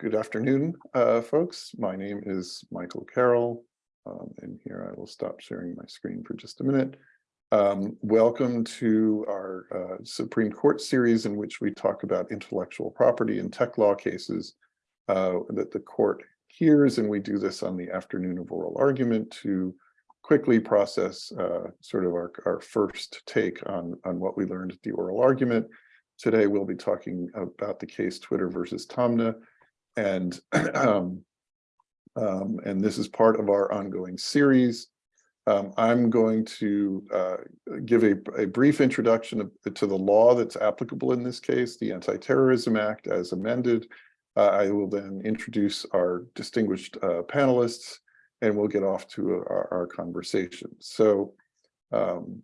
Good afternoon, uh, folks. My name is Michael Carroll. Um, and here I will stop sharing my screen for just a minute. Um, welcome to our uh, Supreme Court series in which we talk about intellectual property and tech law cases uh, that the court hears. And we do this on the afternoon of oral argument to quickly process uh, sort of our, our first take on, on what we learned at the oral argument. Today, we'll be talking about the case Twitter versus Taamneh. And, um, um, and this is part of our ongoing series. Um, I'm going to uh, give a, a, brief introduction to the law that's applicable in this case, the Anti-Terrorism Act as amended. Uh, I will then introduce our distinguished uh, panelists and we'll get off to our, our conversation. So um,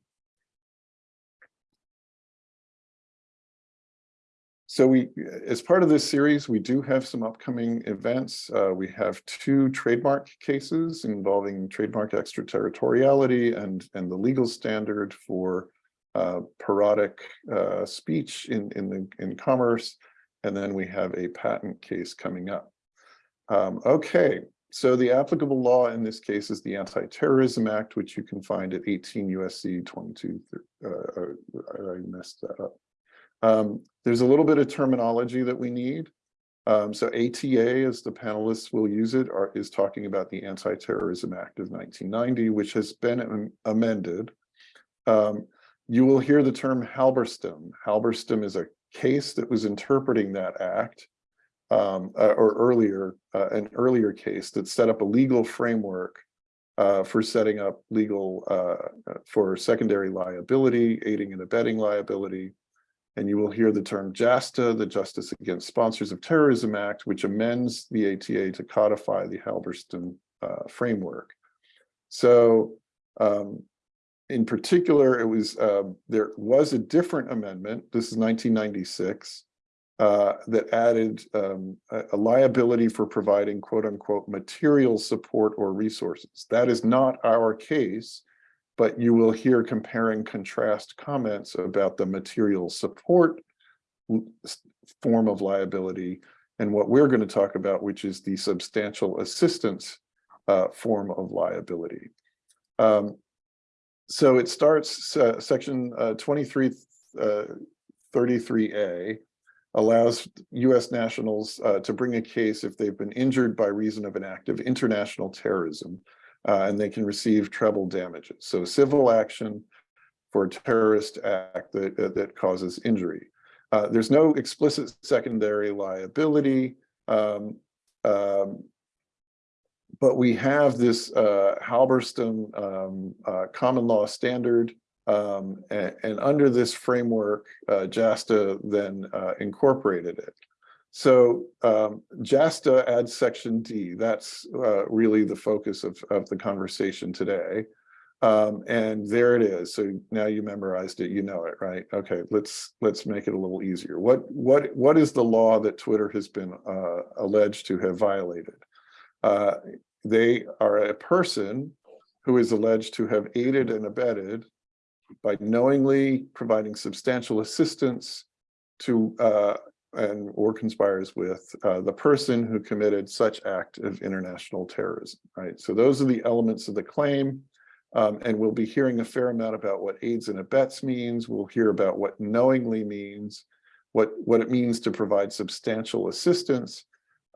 So we, as part of this series, we do have some upcoming events. Uh, we have two trademark cases involving trademark extraterritoriality and, and the legal standard for uh, parodic uh, speech in, in, the, in commerce. And then we have a patent case coming up. Um, okay, so the applicable law in this case is the Anti-Terrorism Act, which you can find at 18 USC 22. Uh, I messed that up. Um, there's a little bit of terminology that we need. Um, so ATA, as the panelists will use it, are, is talking about the Anti-Terrorism Act of 1990, which has been amended. Um, you will hear the term Halberstam. Halberstam is a case that was interpreting that act, um, uh, or earlier, uh, an earlier case that set up a legal framework uh, for setting up legal uh, for secondary liability, aiding and abetting liability, and you will hear the term JASTA, the Justice Against Sponsors of Terrorism Act, which amends the ATA to codify the Halberstam uh, framework. So um, in particular, it was uh, there was a different amendment, this is 1996, uh, that added um, a, a, liability for providing quote unquote material support or resources. That is not our case but you will hear compare and contrast comments about the material support form of liability and what we're going to talk about, which is the substantial assistance uh, form of liability. Um, so it starts, uh, section uh, 2333A uh, allows U.S. nationals uh, to bring a case if they've been injured by reason of an act of international terrorism uh, and they can receive treble damages. So civil action for a terrorist act that, uh, that causes injury. Uh, there's no explicit secondary liability, um, um, but we have this uh, Halberstam um, uh, common law standard, um, and, and, under this framework, uh, JASTA then incorporated it. So um, JASTA adds section D. That's uh, really the focus of, of the conversation today. Um, and there it is. So now you memorized it, you know it, right? Okay, let's let's make it a little easier. What what what is the law that Twitter has been uh, alleged to have violated? Uh, they are a person who is alleged to have aided and abetted by knowingly providing substantial assistance to uh, and or conspires with uh, the person who committed such act of international terrorism, right? So those are the elements of the claim. Um, and we'll be hearing a fair amount about what aids and abets means. We'll hear about what knowingly means, what, what it means to provide substantial assistance,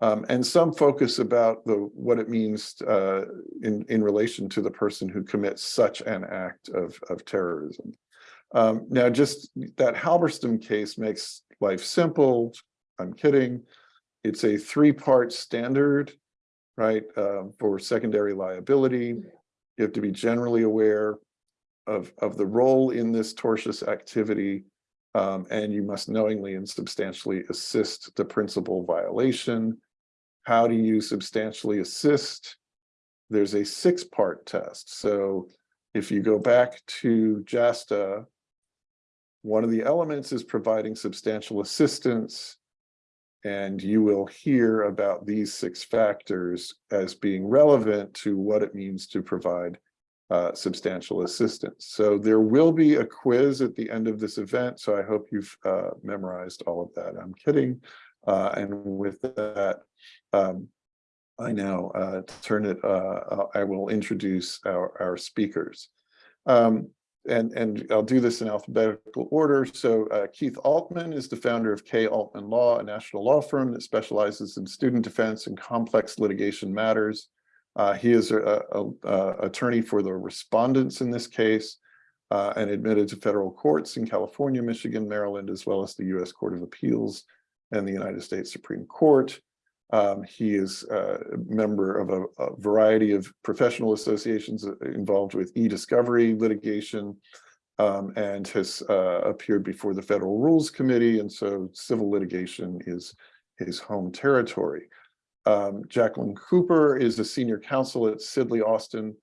um, and some focus about the what it means uh, in, in relation to the person who commits such an act of, of terrorism. Um, now, just that Halberstam case makes life simple. I'm kidding. It's a three-part standard, right, uh, for secondary liability. You have to be generally aware of, of the role in this tortious activity, um, and you must knowingly and substantially assist the principal violation. How do you substantially assist? There's a six-part test. So if you go back to JASTA, one of the elements is providing substantial assistance, and you will hear about these six factors as being relevant to what it means to provide uh, substantial assistance. So there will be a quiz at the end of this event, so I hope you've uh, memorized all of that. I'm kidding. Uh, and with that, um, I now uh, turn it, uh, I will introduce our, our speakers. Um, and, and I'll do this in alphabetical order. So uh, Keith Altman is the founder of K. Altman Law, a national law firm that specializes in student defense and complex litigation matters. Uh, he is a, a, a, attorney for the respondents in this case uh, and admitted to federal courts in California, Michigan, Maryland, as well as the U.S. Court of Appeals and the United States Supreme Court. Um, he is a member of a, a, variety of professional associations involved with e-discovery litigation um, and has uh, appeared before the Federal Rules Committee. And so civil litigation is his home territory. Um, Jacqueline Cooper is a senior counsel at Sidley Austin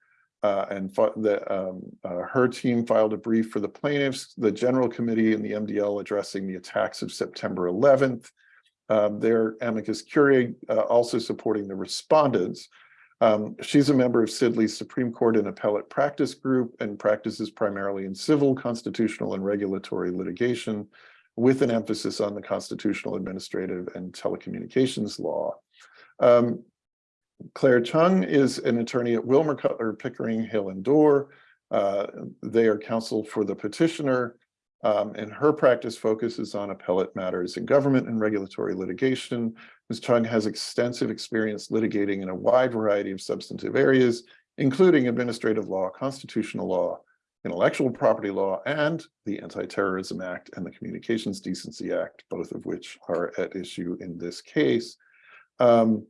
uh, and the, um, uh, her team filed a brief for the plaintiffs, the general committee and the MDL addressing the attacks of September 11th. Um, their amicus curiae uh, also supporting the respondents. Um, she's a member of Sidley's Supreme Court and Appellate Practice Group and practices primarily in civil, constitutional, and regulatory litigation with an emphasis on the constitutional, administrative, and telecommunications law. Um, Claire Chung is an attorney at Wilmer Cutler Pickering Hale and Dorr. Uh, they are counsel for the petitioner um, and her practice focuses on appellate matters in government and regulatory litigation. Ms. Chung has extensive experience litigating in a wide variety of substantive areas, including administrative law, constitutional law, intellectual property law, and the Anti-Terrorism Act and the Communications Decency Act, both of which are at issue in this case. Um,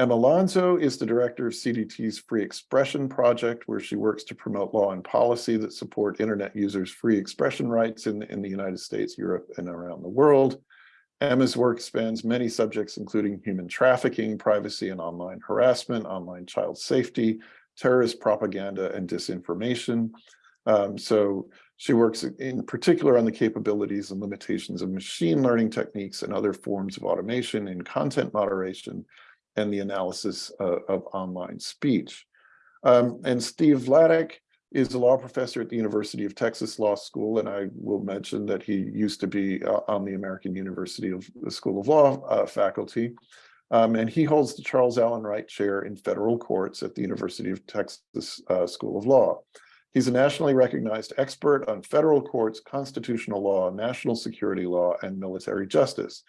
Emma Llansó is the director of CDT's Free Expression Project, where she works to promote law and policy that support internet users' free expression rights in, in the United States, Europe, and around the world. Emma's work spans many subjects, including human trafficking, privacy and online harassment, online child safety, terrorist propaganda, and disinformation. Um, so she works in particular on the capabilities and limitations of machine learning techniques and other forms of automation in content moderation, and the analysis uh, of online speech. Um, and Steve Vladeck is a law professor at the University of Texas Law School, and I will mention that he used to be uh, on the American University of the School of Law uh, faculty. Um, and he holds the Charles Alan Wright Chair in Federal Courts at the University of Texas uh, School of Law. He's a nationally recognized expert on federal courts, constitutional law, national security law, and military justice.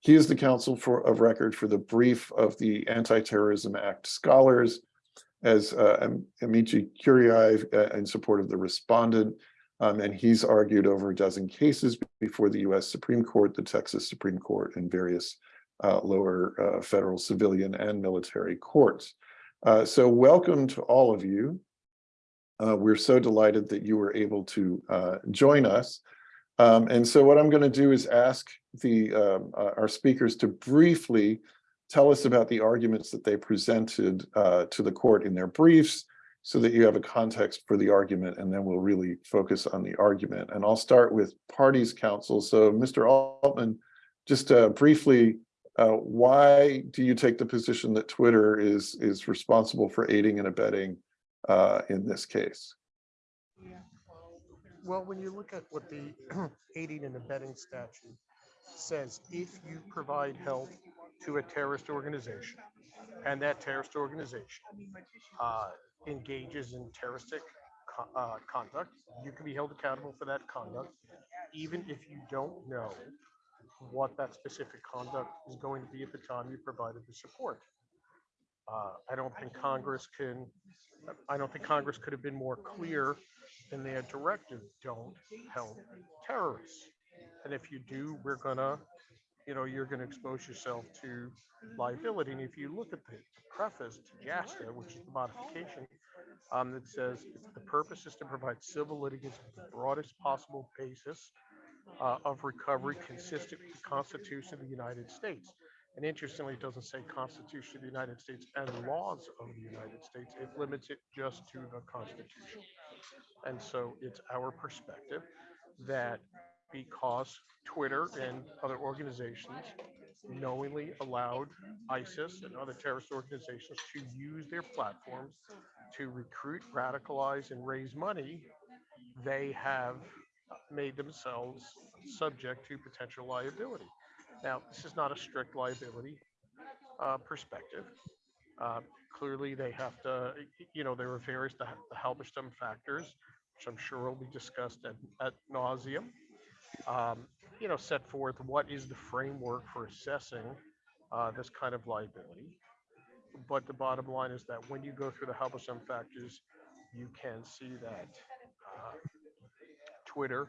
He is the counsel for of record for the brief of the Anti-Terrorism Act scholars as uh, amici curiae uh, in support of the respondent. Um, and he's argued over a dozen cases before the US Supreme Court, the Texas Supreme Court, and various uh, lower uh, federal civilian and military courts. Uh, so welcome to all of you. Uh, we're so delighted that you were able to join us. Um, and so what I'm going to do is ask the um, uh, our speakers to briefly tell us about the arguments that they presented uh, to the court in their briefs so that you have a context for the argument and then we'll really focus on the argument. And I'll start with parties counsel. So Mr. Altman, just uh, briefly, uh, why do you take the position that Twitter is, is responsible for aiding and abetting uh, in this case? Well, when you look at what the aiding and abetting statute says, if you provide help to a terrorist organization and that terrorist organization uh, engages in terroristic co uh, conduct, you can be held accountable for that conduct, even if you don't know what that specific conduct is going to be at the time you provided the support. Uh, I don't think Congress can, I don't think Congress could have been more clear in their directive, don't help terrorists. And if you do, we're gonna, you know, you're gonna expose yourself to liability. And if you look at the preface to JASTA, which is the modification, um, that says the purpose is to provide civil litigants with the broadest possible basis uh, of recovery consistent with the Constitution of the United States. And interestingly, it doesn't say Constitution of the United States and laws of the United States. It limits it just to the Constitution. And so it's our perspective that because Twitter and other organizations knowingly allowed ISIS and other terrorist organizations to use their platforms to recruit, radicalize, and raise money, they have made themselves subject to potential liability. Now, this is not a strict liability uh, perspective. Uh, Clearly, they have to, you know, there are various, the the Halberstam factors, which I'm sure will be discussed at, at nauseum. um, You know, set forth what is the framework for assessing uh, this kind of liability. But the bottom line is that when you go through the Halberstam factors, you can see that uh, Twitter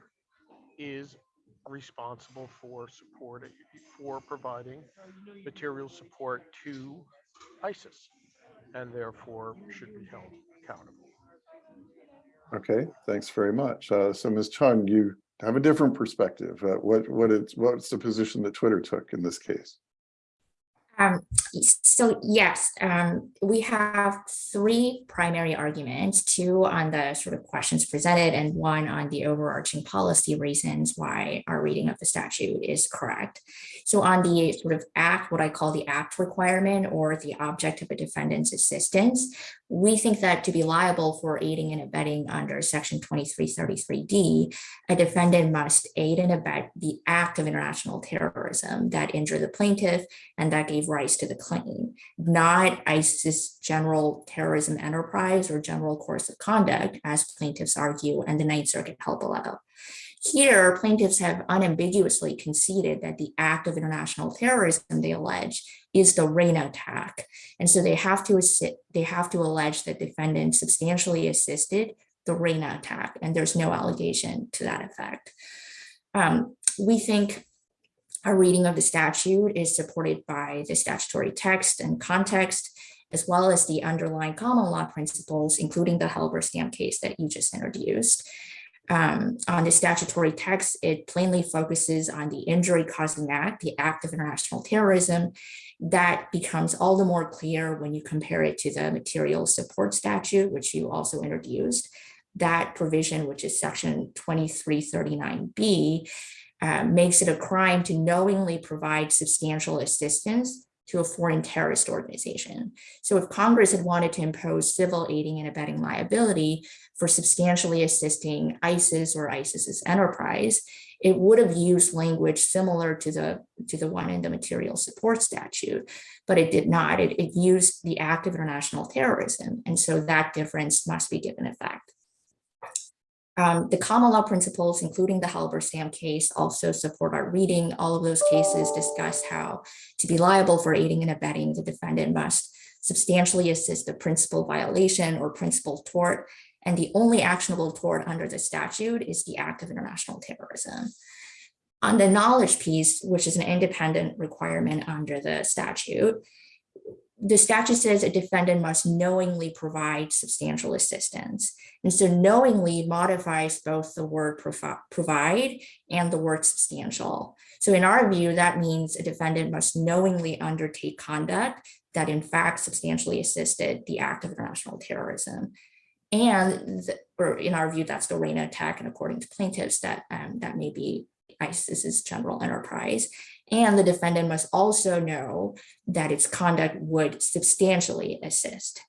is responsible for support, for providing material support to ISIS and therefore should be held accountable. Okay, thanks very much. Uh, so Ms. Chung, you have a different perspective. Uh, what, what is, what's the position that Twitter took in this case? Um, so yes, um, we have three primary arguments, two on the sort of questions presented and one on the overarching policy reasons why our reading of the statute is correct. So on the sort of act, what I call the act requirement or the object of a defendant's assistance, we think that to be liable for aiding and abetting under section 2333D, a defendant must aid and abet the act of international terrorism that injured the plaintiff and that gave rise to the claim, not ISIS general terrorism enterprise or general course of conduct, as plaintiffs argue and the Ninth Circuit held below. Here, plaintiffs have unambiguously conceded that the act of international terrorism they allege is the Reina attack. And so they have to they have to allege that defendants substantially assisted the Reina attack, and there's no allegation to that effect. Um, we think our reading of the statute is supported by the statutory text and context, as well as the underlying common law principles, including the Halberstam case that you just introduced. Um, on the statutory text, it plainly focuses on the injury causing act, the act of international terrorism. That becomes all the more clear when you compare it to the material support statute, which you also introduced. That provision, which is section 2339B, uh, makes it a crime to knowingly provide substantial assistance to a foreign terrorist organization. So if Congress had wanted to impose civil aiding and abetting liability for substantially assisting ISIS or ISIS's enterprise, it would have used language similar to the to the one in the material support statute, but it did not. It, it used the act of international terrorism. And so that difference must be given effect. Um, the common law principles, including the Halberstam case, also support our reading. All of those cases discuss how to be liable for aiding and abetting, the defendant must substantially assist the principal violation or principal tort. And the only actionable tort under the statute is the act of international terrorism. On the knowledge piece, which is an independent requirement under the statute, the statute says a defendant must knowingly provide substantial assistance. And so knowingly modifies both the word provide and the word substantial. So in our view, that means a defendant must knowingly undertake conduct that in fact substantially assisted the act of international terrorism. And, or in our view, that's the Reina attack. And according to plaintiffs, that, um, that may be ISIS's general enterprise. And the defendant must also know that its conduct would substantially assist.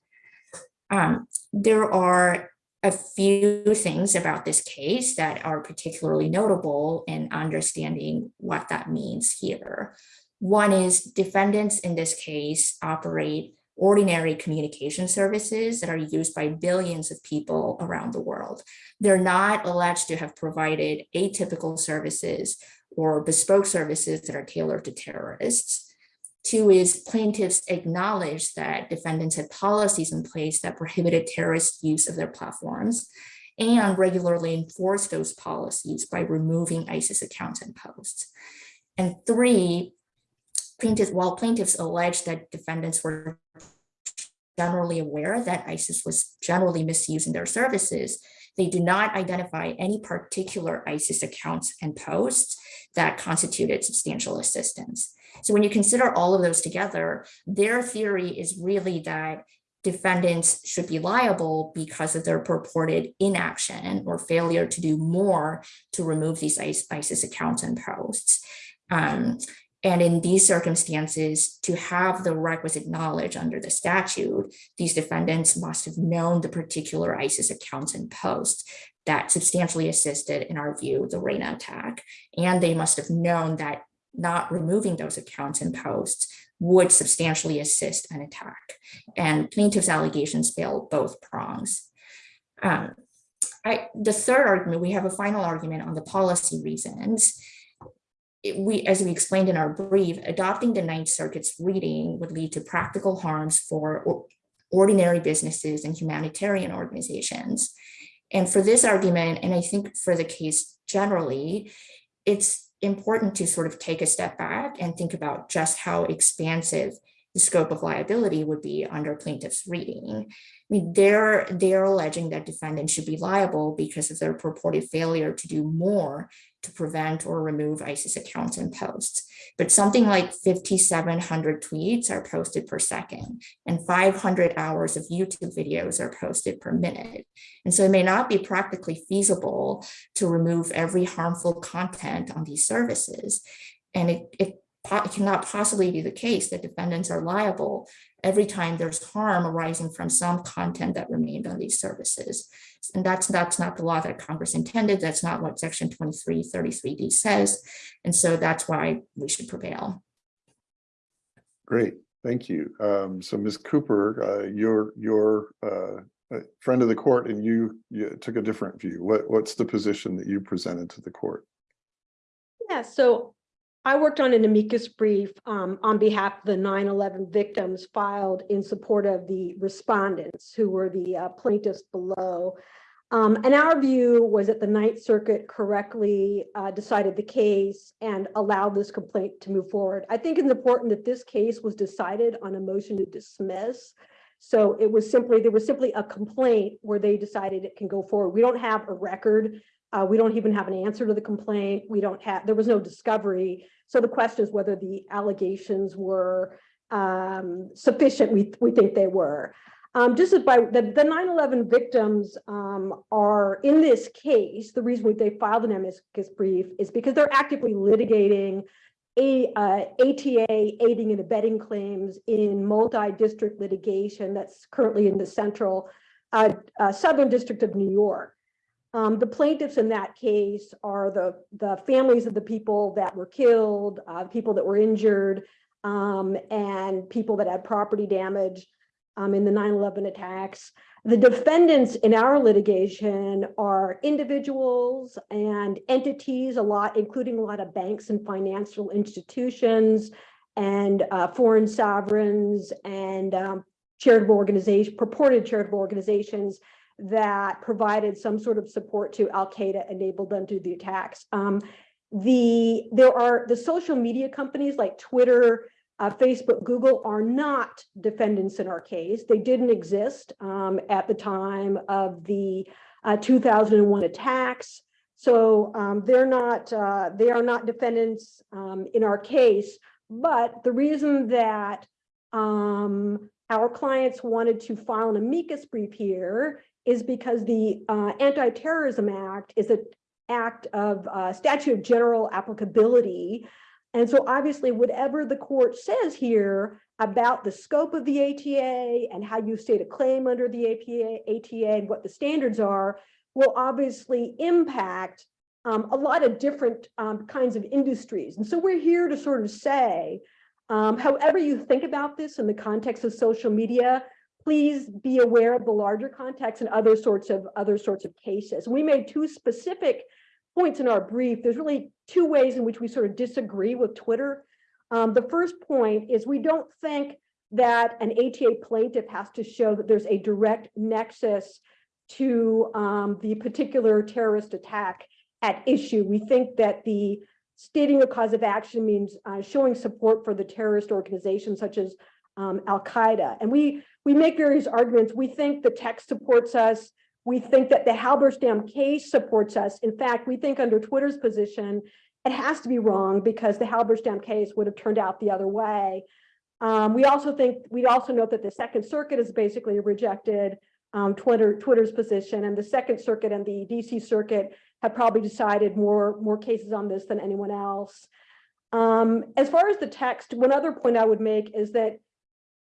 Um, there are a few things about this case that are particularly notable in understanding what that means here. One is defendants in this case operate ordinary communication services that are used by billions of people around the world. They're not alleged to have provided atypical services or bespoke services that are tailored to terrorists. Two is plaintiffs acknowledge that defendants had policies in place that prohibited terrorist use of their platforms and regularly enforce those policies by removing ISIS accounts and posts. And three, plaintiffs, while plaintiffs allege that defendants were generally aware that ISIS was generally misusing their services, they do not identify any particular ISIS accounts and posts that constituted substantial assistance. So when you consider all of those together, their theory is really that defendants should be liable because of their purported inaction or failure to do more to remove these ISIS accounts and posts. Um, and in these circumstances, to have the requisite knowledge under the statute, these defendants must have known the particular ISIS accounts and posts that substantially assisted, in our view, the Reina attack. And they must have known that not removing those accounts and posts would substantially assist an attack. And plaintiff's allegations fail both prongs. Um, I, the third argument, we have a final argument on the policy reasons. We, as we explained in our brief, adopting the Ninth Circuit's reading would lead to practical harms for or- ordinary businesses and humanitarian organizations. And for this argument, and I think for the case generally, it's important to sort of take a step back and think about just how expansive the scope of liability would be under plaintiff's reading. I mean, they're, they're alleging that defendants should be liable because of their purported failure to do more to prevent or remove ISIS accounts and posts. But something like 5,700 tweets are posted per second and 500 hours of YouTube videos are posted per minute. And so it may not be practically feasible to remove every harmful content on these services. And it, it it cannot possibly be the case that defendants are liable every time there's harm arising from some content that remained on these services. And that's, that's not the law that Congress intended. That's not what section 2333D says. And so that's why we should prevail. Great, thank you. Um, so Ms. Cooper, uh, you're, you're, uh, a friend of the court and you, you took a different view. What, what's the position that you presented to the court? Yeah, so I worked on an amicus brief um, on behalf of the 9/11 victims filed in support of the respondents who were the uh, plaintiffs below. Um, And our view was that the Ninth Circuit correctly uh, decided the case and allowed this complaint to move forward. I think it's important that this case was decided on a motion to dismiss. So it was simply, there was simply a complaint where they decided it can go forward. We don't have a record uh, we don't even have an answer to the complaint. We don't have, there was no discovery. So the question is whether the allegations were um, sufficient. We, we think they were. Um, just as by the, the 9/11 victims um, are in this case, the reason they filed an amicus brief is because they're actively litigating a, uh, ATA aiding and abetting claims in multi-district litigation that's currently in the central uh, uh, Southern District of New York. Um, the plaintiffs in that case are the, the families of the people that were killed, uh, people that were injured, um, and people that had property damage, um, in the 9/11 attacks. The defendants in our litigation are individuals and entities, a lot, including a lot of banks and financial institutions and, uh, foreign sovereigns and, um, charitable organization, purported charitable organizations that provided some sort of support to Al Qaeda, enabled them to do the attacks. Um, the there are the social media companies like Twitter, uh, Facebook, Google are not defendants in our case. They didn't exist um, at the time of the uh, 2001 attacks. So um, they're not uh, they are not defendants um, in our case. But the reason that um, our clients wanted to file an amicus brief here is because the uh, Anti-Terrorism Act is an act of uh, statute of general applicability. And so obviously, whatever the court says here about the scope of the ATA and how you state a claim under the APA, ATA and what the standards are, will obviously impact um, a lot of different um, kinds of industries. And so we're here to sort of say, um, however you think about this in the context of social media, please be aware of the larger context and other sorts of other sorts of cases. We made two specific points in our brief. There's really two ways in which we sort of disagree with Twitter. Um, the first point is we don't think that an ATA plaintiff has to show that there's a direct nexus to um, the particular terrorist attack at issue. We think that the stating a cause of action means uh, showing support for the terrorist organization such as um, Al Qaeda. And we we make various arguments. We think the text supports us. We think that the Halberstam case supports us. In fact, we think under Twitter's position, it has to be wrong because the Halberstam case would have turned out the other way. Um, we also think we also note that the Second Circuit has basically rejected um, Twitter Twitter's position, and the Second Circuit and the DC Circuit have probably decided more more cases on this than anyone else. Um, as far as the text, one other point I would make is that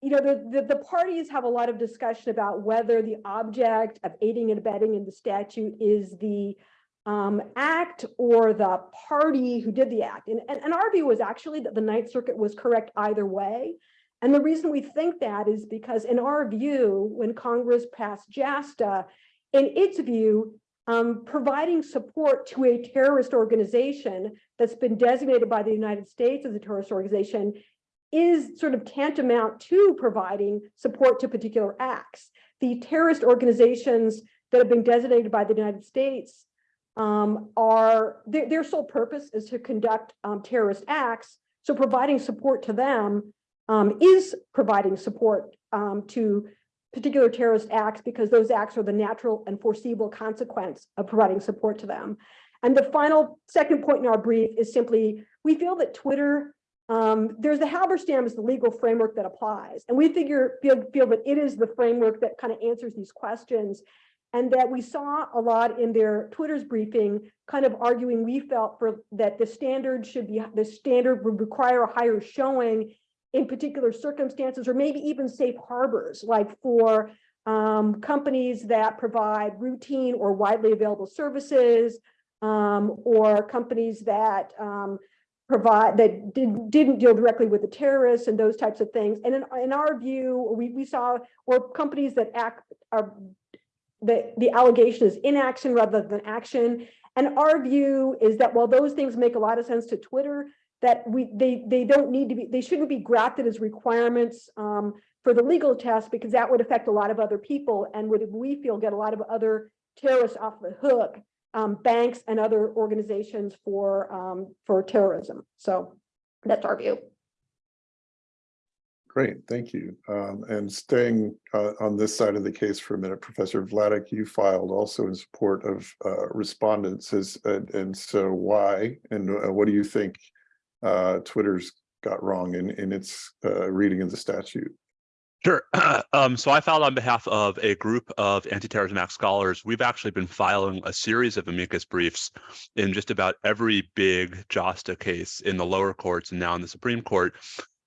you know, the, the, the parties have a lot of discussion about whether the object of aiding and abetting in the statute is the um, act or the party who did the act. And, and, and our view was actually that the Ninth Circuit was correct either way. And the reason we think that is because in our view, when Congress passed JASTA, in its view, um, providing support to a terrorist organization that's been designated by the United States as a terrorist organization is sort of tantamount to providing support to particular acts. The terrorist organizations that have been designated by the United States um, are, their, their sole purpose is to conduct um, terrorist acts. So providing support to them um, is providing support um, to particular terrorist acts because those acts are the natural and foreseeable consequence of providing support to them. And the final second point in our brief is simply, we feel that Twitter, um, there's the Halberstam is the legal framework that applies. And we figure, feel, feel that it is the framework that kind of answers these questions. And that we saw a lot in their Twitter's briefing, kind of arguing we felt for that the standard should be, the standard would require a higher showing in particular circumstances, or maybe even safe harbors, like for um, companies that provide routine or widely available services, um, or companies that um, provide that did, didn't deal directly with the terrorists and those types of things. And in, in our view, we, we saw or companies that act are the, the allegation is inaction rather than action. And our view is that while those things make a lot of sense to Twitter, that we they they don't need to be they shouldn't be grafted as requirements um, for the legal test because that would affect a lot of other people and would we feel get a lot of other terrorists off the hook um, banks and other organizations for um, for terrorism so that's our view Great, thank you. Um, and staying uh, on this side of the case for a minute, Professor Vladeck, you filed also in support of uh, respondents and, and so why and uh, what do you think uh, Twitter's got wrong in, in its uh, reading of the statute? Sure. Um, so I filed on behalf of a group of anti-terrorism act scholars. We've actually been filing a series of amicus briefs in just about every big JASTA case in the lower courts and now in the Supreme Court,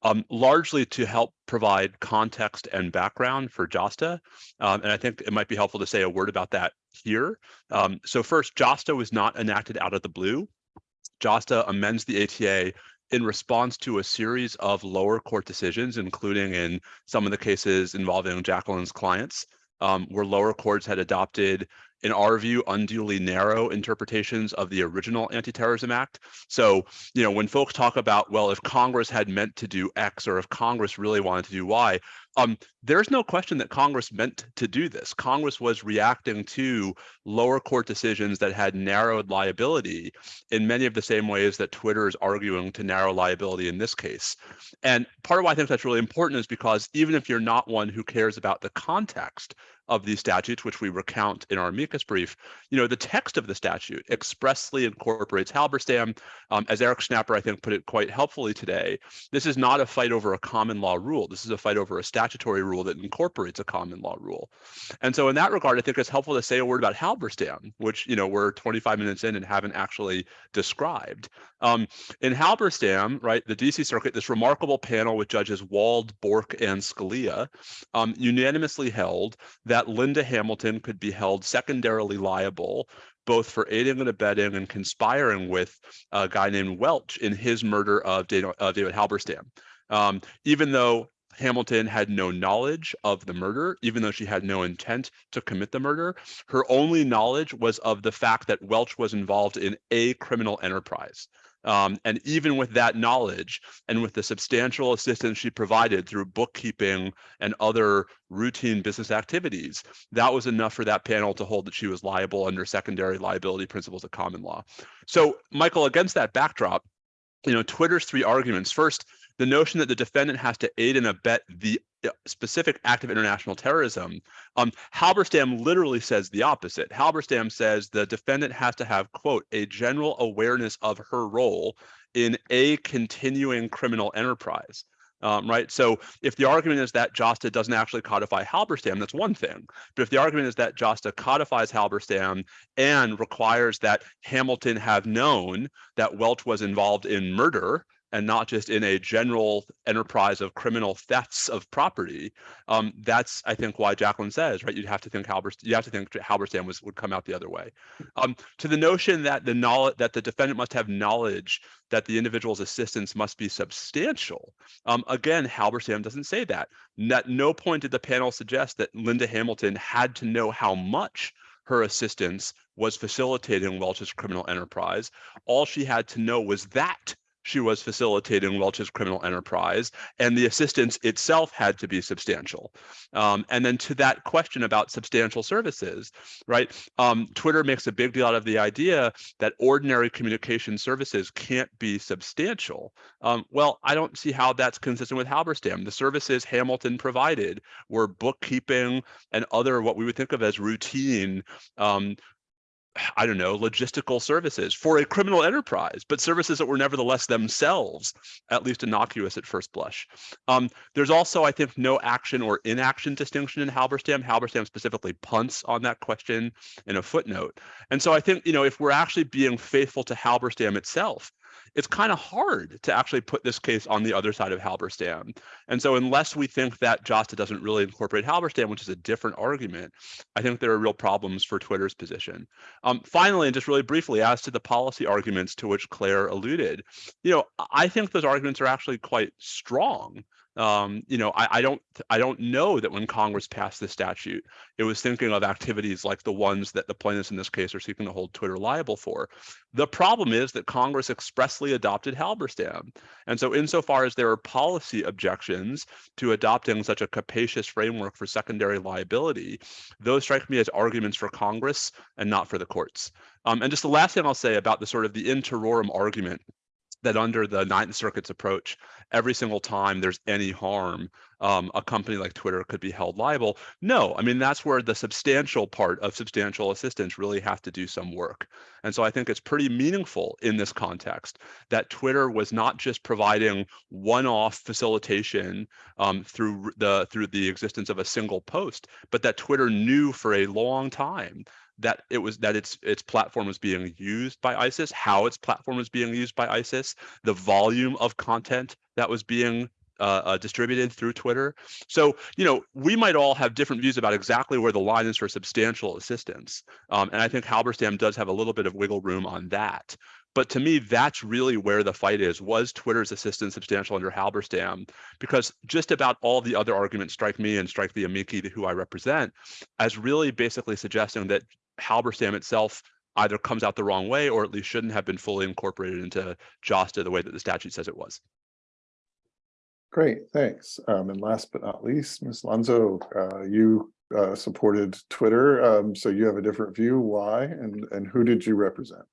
um, largely to help provide context and background for JASTA. Um, and I think it might be helpful to say a word about that here. Um, so first, JASTA was not enacted out of the blue. JASTA amends the ATA in response to a series of lower court decisions, including in some of the cases involving Jacqueline's clients, um, where lower courts had adopted in our view, unduly narrow interpretations of the original Anti-Terrorism Act. So, you know, when folks talk about, well, if Congress had meant to do X or if Congress really wanted to do Y, um, there's no question that Congress meant to do this. Congress was reacting to lower court decisions that had narrowed liability in many of the same ways that Twitter is arguing to narrow liability in this case. And part of why I think that's really important is because even if you're not one who cares about the context of these statutes, which we recount in our amicus brief, you know, the text of the statute expressly incorporates Halberstam. Um, as Eric Schnapper, I think, put it quite helpfully today, this is not a fight over a common law rule. This is a fight over a statutory rule that incorporates a common law rule. And so in that regard, I think it's helpful to say a word about Halberstam, which, you know, we're 25 minutes in and haven't actually described. Um, in Halberstam, right, the DC Circuit, this remarkable panel with judges Wald, Bork, and Scalia um, unanimously held that Linda Hamilton could be held secondarily liable both for aiding and abetting and conspiring with a guy named Welch in his murder of David, Halberstam. Um, even though Hamilton had no knowledge of the murder, even though she had no intent to commit the murder. Her only knowledge was of the fact that Welch was involved in a criminal enterprise. Um, and even with that knowledge and with the substantial assistance she provided through bookkeeping and other routine business activities, that was enough for that panel to hold that she was liable under secondary liability principles of common law. So Michael, against that backdrop, you know, Twitter's three arguments. First, the notion that the defendant has to aid and abet the specific act of international terrorism, um, Halberstam literally says the opposite. Halberstam says the defendant has to have, quote, a general awareness of her role in a continuing criminal enterprise. Um, right. So if the argument is that JASTA doesn't actually codify Halberstam, that's one thing. But if the argument is that JASTA codifies Halberstam and requires that Hamilton have known that Welch was involved in murder, and not just in a general enterprise of criminal thefts of property, um, that's I think why Jacqueline says right. You'd have to think Halberstam. You have to think Halberstam was would come out the other way. Um, to the notion that the knowledge that the defendant must have knowledge that the individual's assistance must be substantial. Um, again, Halberstam doesn't say that. At no point did the panel suggest that Linda Hamilton had to know how much her assistance was facilitating Welch's criminal enterprise. All she had to know was that she was facilitating Welch's criminal enterprise, and the assistance itself had to be substantial. Um, and then to that question about substantial services, right? Um, Twitter makes a big deal out of the idea that ordinary communication services can't be substantial. Um, well, I don't see how that's consistent with Halberstam. The services Hamilton provided were bookkeeping and other what we would think of as routine um, I don't know, logistical services for a criminal enterprise, but services that were nevertheless themselves at least innocuous at first blush. Um, there's also, I think, no action or inaction distinction in Halberstam. Halberstam specifically punts on that question in a footnote. And so I think, you know, if we're actually being faithful to Halberstam itself, it's kind of hard to actually put this case on the other side of Halberstam. And so unless we think that JASTA doesn't really incorporate Halberstam, which is a different argument, I think there are real problems for Twitter's position. Um, finally, and just really briefly, as to the policy arguments to which Claire alluded, you know, I think those arguments are actually quite strong um, you know, I, I, don't I don't know that when Congress passed this statute, it was thinking of activities like the ones that the plaintiffs in this case are seeking to hold Twitter liable for. The problem is that Congress expressly adopted Halberstam. And so insofar as there are policy objections to adopting such a capacious framework for secondary liability, those strike me as arguments for Congress and not for the courts. Um, and just the last thing I'll say about the sort of the in terrorem argument that under the Ninth Circuit's approach, every single time there's any harm, um, a company like Twitter could be held liable. No, I mean, that's where the substantial part of substantial assistance really has to do some work. And so I think it's pretty meaningful in this context that Twitter was not just providing one-off facilitation um, through the through the existence of a single post, but that Twitter knew for a long time that it was that its its platform was being used by ISIS, how its platform was being used by ISIS, the volume of content that was being uh, uh, distributed through Twitter. So, you know, we might all have different views about exactly where the line is for substantial assistance. Um, and I think Halberstam does have a little bit of wiggle room on that. But to me, that's really where the fight is. Was Twitter's assistance substantial under Halberstam? Because just about all the other arguments strike me and strike the amici who I represent as really basically suggesting that Halberstam itself either comes out the wrong way or at least shouldn't have been fully incorporated into JASTA the way that the statute says it was. Great, thanks. Um, and last but not least, Ms. Llansó, uh, you uh, supported Twitter, um, so you have a different view. Why and, and who did you represent?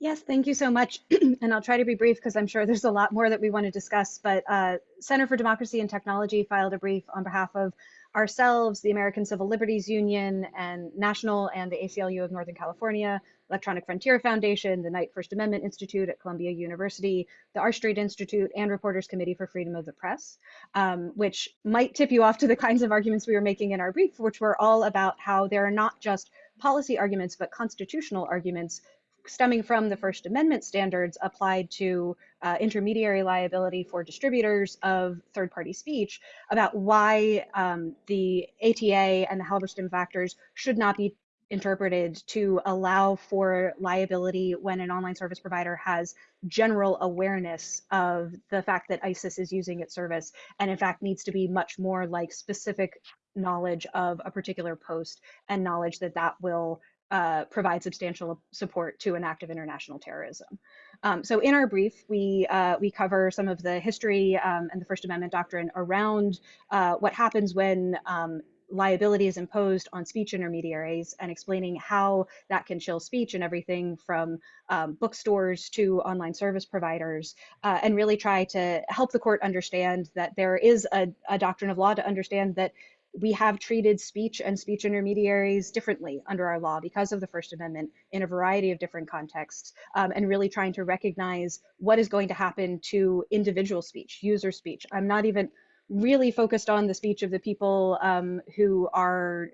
Yes, thank you so much. and I'll try to be brief because I'm sure there's a lot more that we want to discuss. But uh, Center for Democracy and Technology filed a brief on behalf of ourselves, the American Civil Liberties Union, and National and the ACLU of Northern California, Electronic Frontier Foundation, the Knight First Amendment Institute at Columbia University, the R Street Institute, and Reporters Committee for Freedom of the Press, um, which might tip you off to the kinds of arguments we were making in our brief, which were all about how there are not just policy arguments, but constitutional arguments stemming from the First Amendment standards applied to uh, intermediary liability for distributors of third party speech about why um, the ATA and the Halberstam factors should not be interpreted to allow for liability when an online service provider has general awareness of the fact that ISIS is using its service and in fact needs to be much more like specific knowledge of a particular post and knowledge that that will uh, provide substantial support to an act of international terrorism. Um, so in our brief, we uh, we cover some of the history um, and the First Amendment doctrine around uh, what happens when um, liability is imposed on speech intermediaries and explaining how that can chill speech and everything from um, bookstores to online service providers uh, and really try to help the court understand that there is a, a doctrine of law to understand that we have treated speech and speech intermediaries differently under our law because of the First Amendment in a variety of different contexts, um, and really trying to recognize what is going to happen to individual speech, user speech. I'm not even really focused on the speech of the people um, who are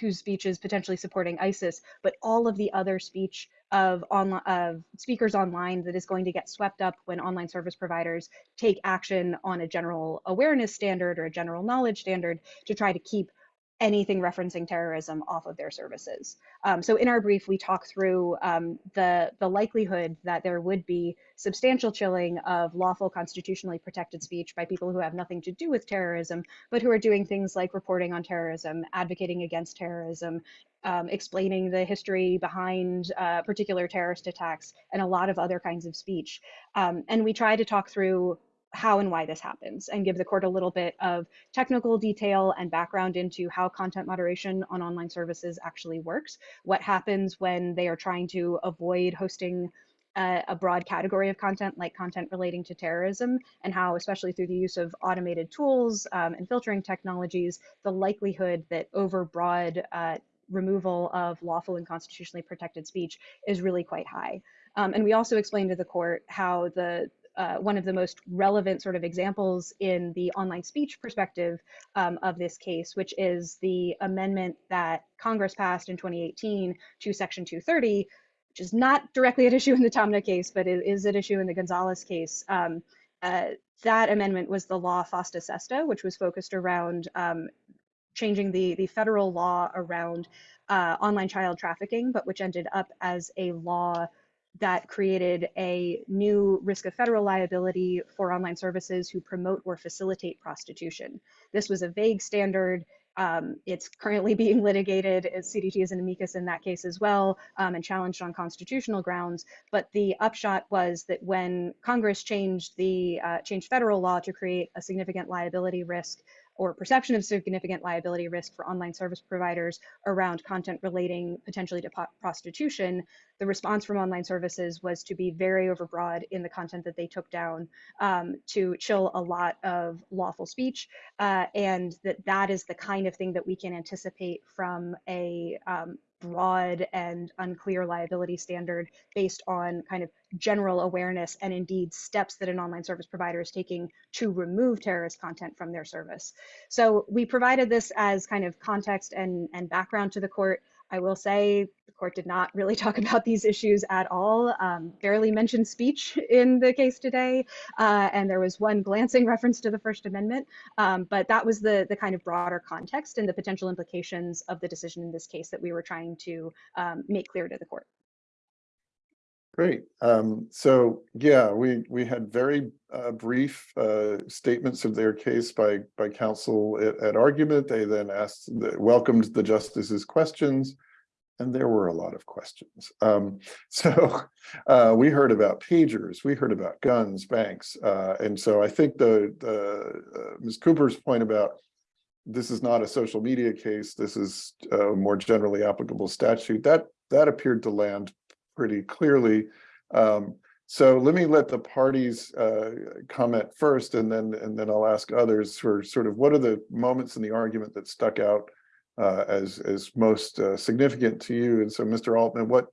whose speech is potentially supporting ISIS, but all of the other speech of online of speakers online that is going to get swept up when online service providers take action on a general awareness standard or a general knowledge standard to try to keep anything referencing terrorism off of their services. Um, so in our brief, we talk through um, the, the likelihood that there would be substantial chilling of lawful constitutionally protected speech by people who have nothing to do with terrorism, but who are doing things like reporting on terrorism, advocating against terrorism, um, explaining the history behind uh, particular terrorist attacks, and a lot of other kinds of speech. Um, and we try to talk through how and why this happens and give the court a little bit of technical detail and background into how content moderation on online services actually works, what happens when they are trying to avoid hosting a, broad category of content like content relating to terrorism and how, especially through the use of automated tools um, and filtering technologies, the likelihood that overbroad uh, removal of lawful and constitutionally protected speech is really quite high. Um, and we also explained to the court how the uh, one of the most relevant sort of examples in the online speech perspective um, of this case, which is the amendment that Congress passed in 2018 to Section 230, which is not directly at issue in the Taamneh case, but it is at issue in the Gonzalez case. Um, uh, that amendment was the law FOSTA SESTA, which was focused around um, changing the, the federal law around uh, online child trafficking, but which ended up as a law that created a new risk of federal liability for online services who promote or facilitate prostitution. This was a vague standard. Um, it's currently being litigated. CDT is an amicus in that case as well um, and challenged on constitutional grounds. But the upshot was that when Congress changed the uh, changed federal law to create a significant liability risk or perception of significant liability risk for online service providers around content relating potentially to prostitution, the response from online services was to be very overbroad in the content that they took down um, to chill a lot of lawful speech. Uh, and that that is the kind of thing that we can anticipate from a um, broad and unclear liability standard based on kind of general awareness and indeed steps that an online service provider is taking to remove terrorist content from their service. So we provided this as kind of context and, and background to the court. I will say the court did not really talk about these issues at all, um, barely mentioned speech in the case today, uh, and there was one glancing reference to the First Amendment, um, but that was the, the kind of broader context and the potential implications of the decision in this case that we were trying to um, make clear to the court. Great. Um, so yeah, we we had very uh, brief uh, statements of their case by by counsel at, at argument. They then asked, welcomed the justices' questions, and there were a lot of questions. Um, so uh, we heard about pagers, we heard about guns, banks, uh, and so I think the, the uh, Ms. Cooper's point about this is not a social media case, this is a more generally applicable statute, that that appeared to land pretty clearly. Um, so let me let the parties uh, comment first, and then and then I'll ask others for sort of what are the moments in the argument that stuck out uh, as as most uh, significant to you. And so, Mr. Altman, what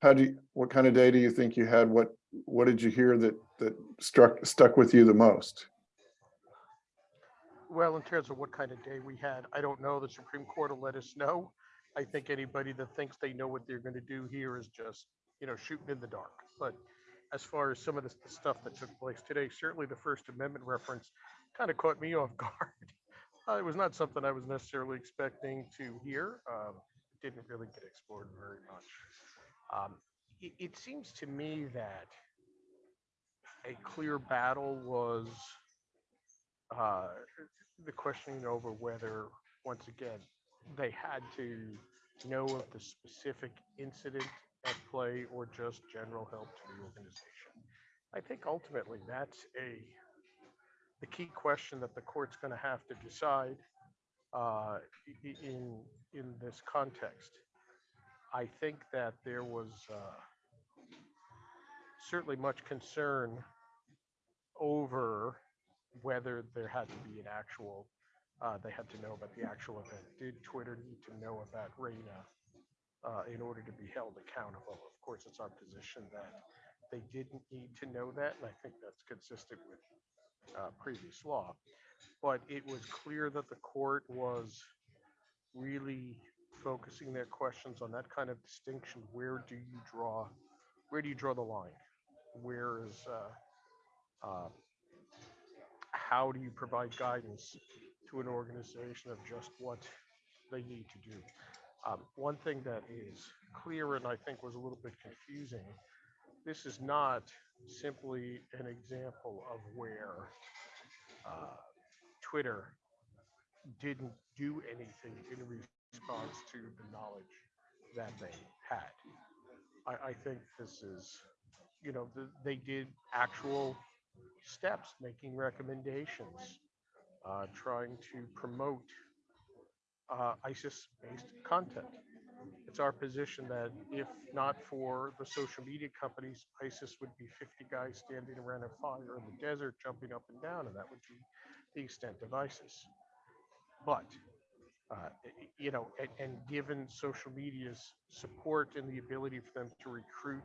how do you, what kind of day do you think you had? What what did you hear that that struck stuck with you the most? Well, in terms of what kind of day we had, I don't know. The Supreme Court will let us know. I think anybody that thinks they know what they're going to do here is just, you know, shooting in the dark. But as far as some of the, stuff that took place today, certainly the First Amendment reference kind of caught me off guard. Uh, it was not something I was necessarily expecting to hear. Um, didn't really get explored very much. Um, it, it seems to me that a clear battle was uh, the questioning over whether, once again, they had to know of the specific incident at play or just general help to the organization. I think ultimately that's a the key question that the court's going to have to decide uh, in in this context. I think that there was uh, certainly much concern over whether there had to be an actual uh, they had to know about the actual event. Did Twitter need to know about Reina uh, in order to be held accountable? Of course, it's our position that they didn't need to know that, and I think that's consistent with uh, previous law. But it was clear that the court was really focusing their questions on that kind of distinction, where do you draw, where do you draw the line? Where is, uh, uh, how do you provide guidance to an organization of just what they need to do? Um, one thing that is clear and I think was a little bit confusing, this is not simply an example of where uh, Twitter didn't do anything in response to the knowledge that they had. I, I think this is, you know, the, they did actual steps, making recommendations, uh, trying to promote uh, ISIS-based content. It's our position that if not for the social media companies, ISIS would be 50 guys standing around a fire in the desert, jumping up and down, and that would be the extent of ISIS. But, uh, you know, and, and given social media's support and the ability for them to recruit,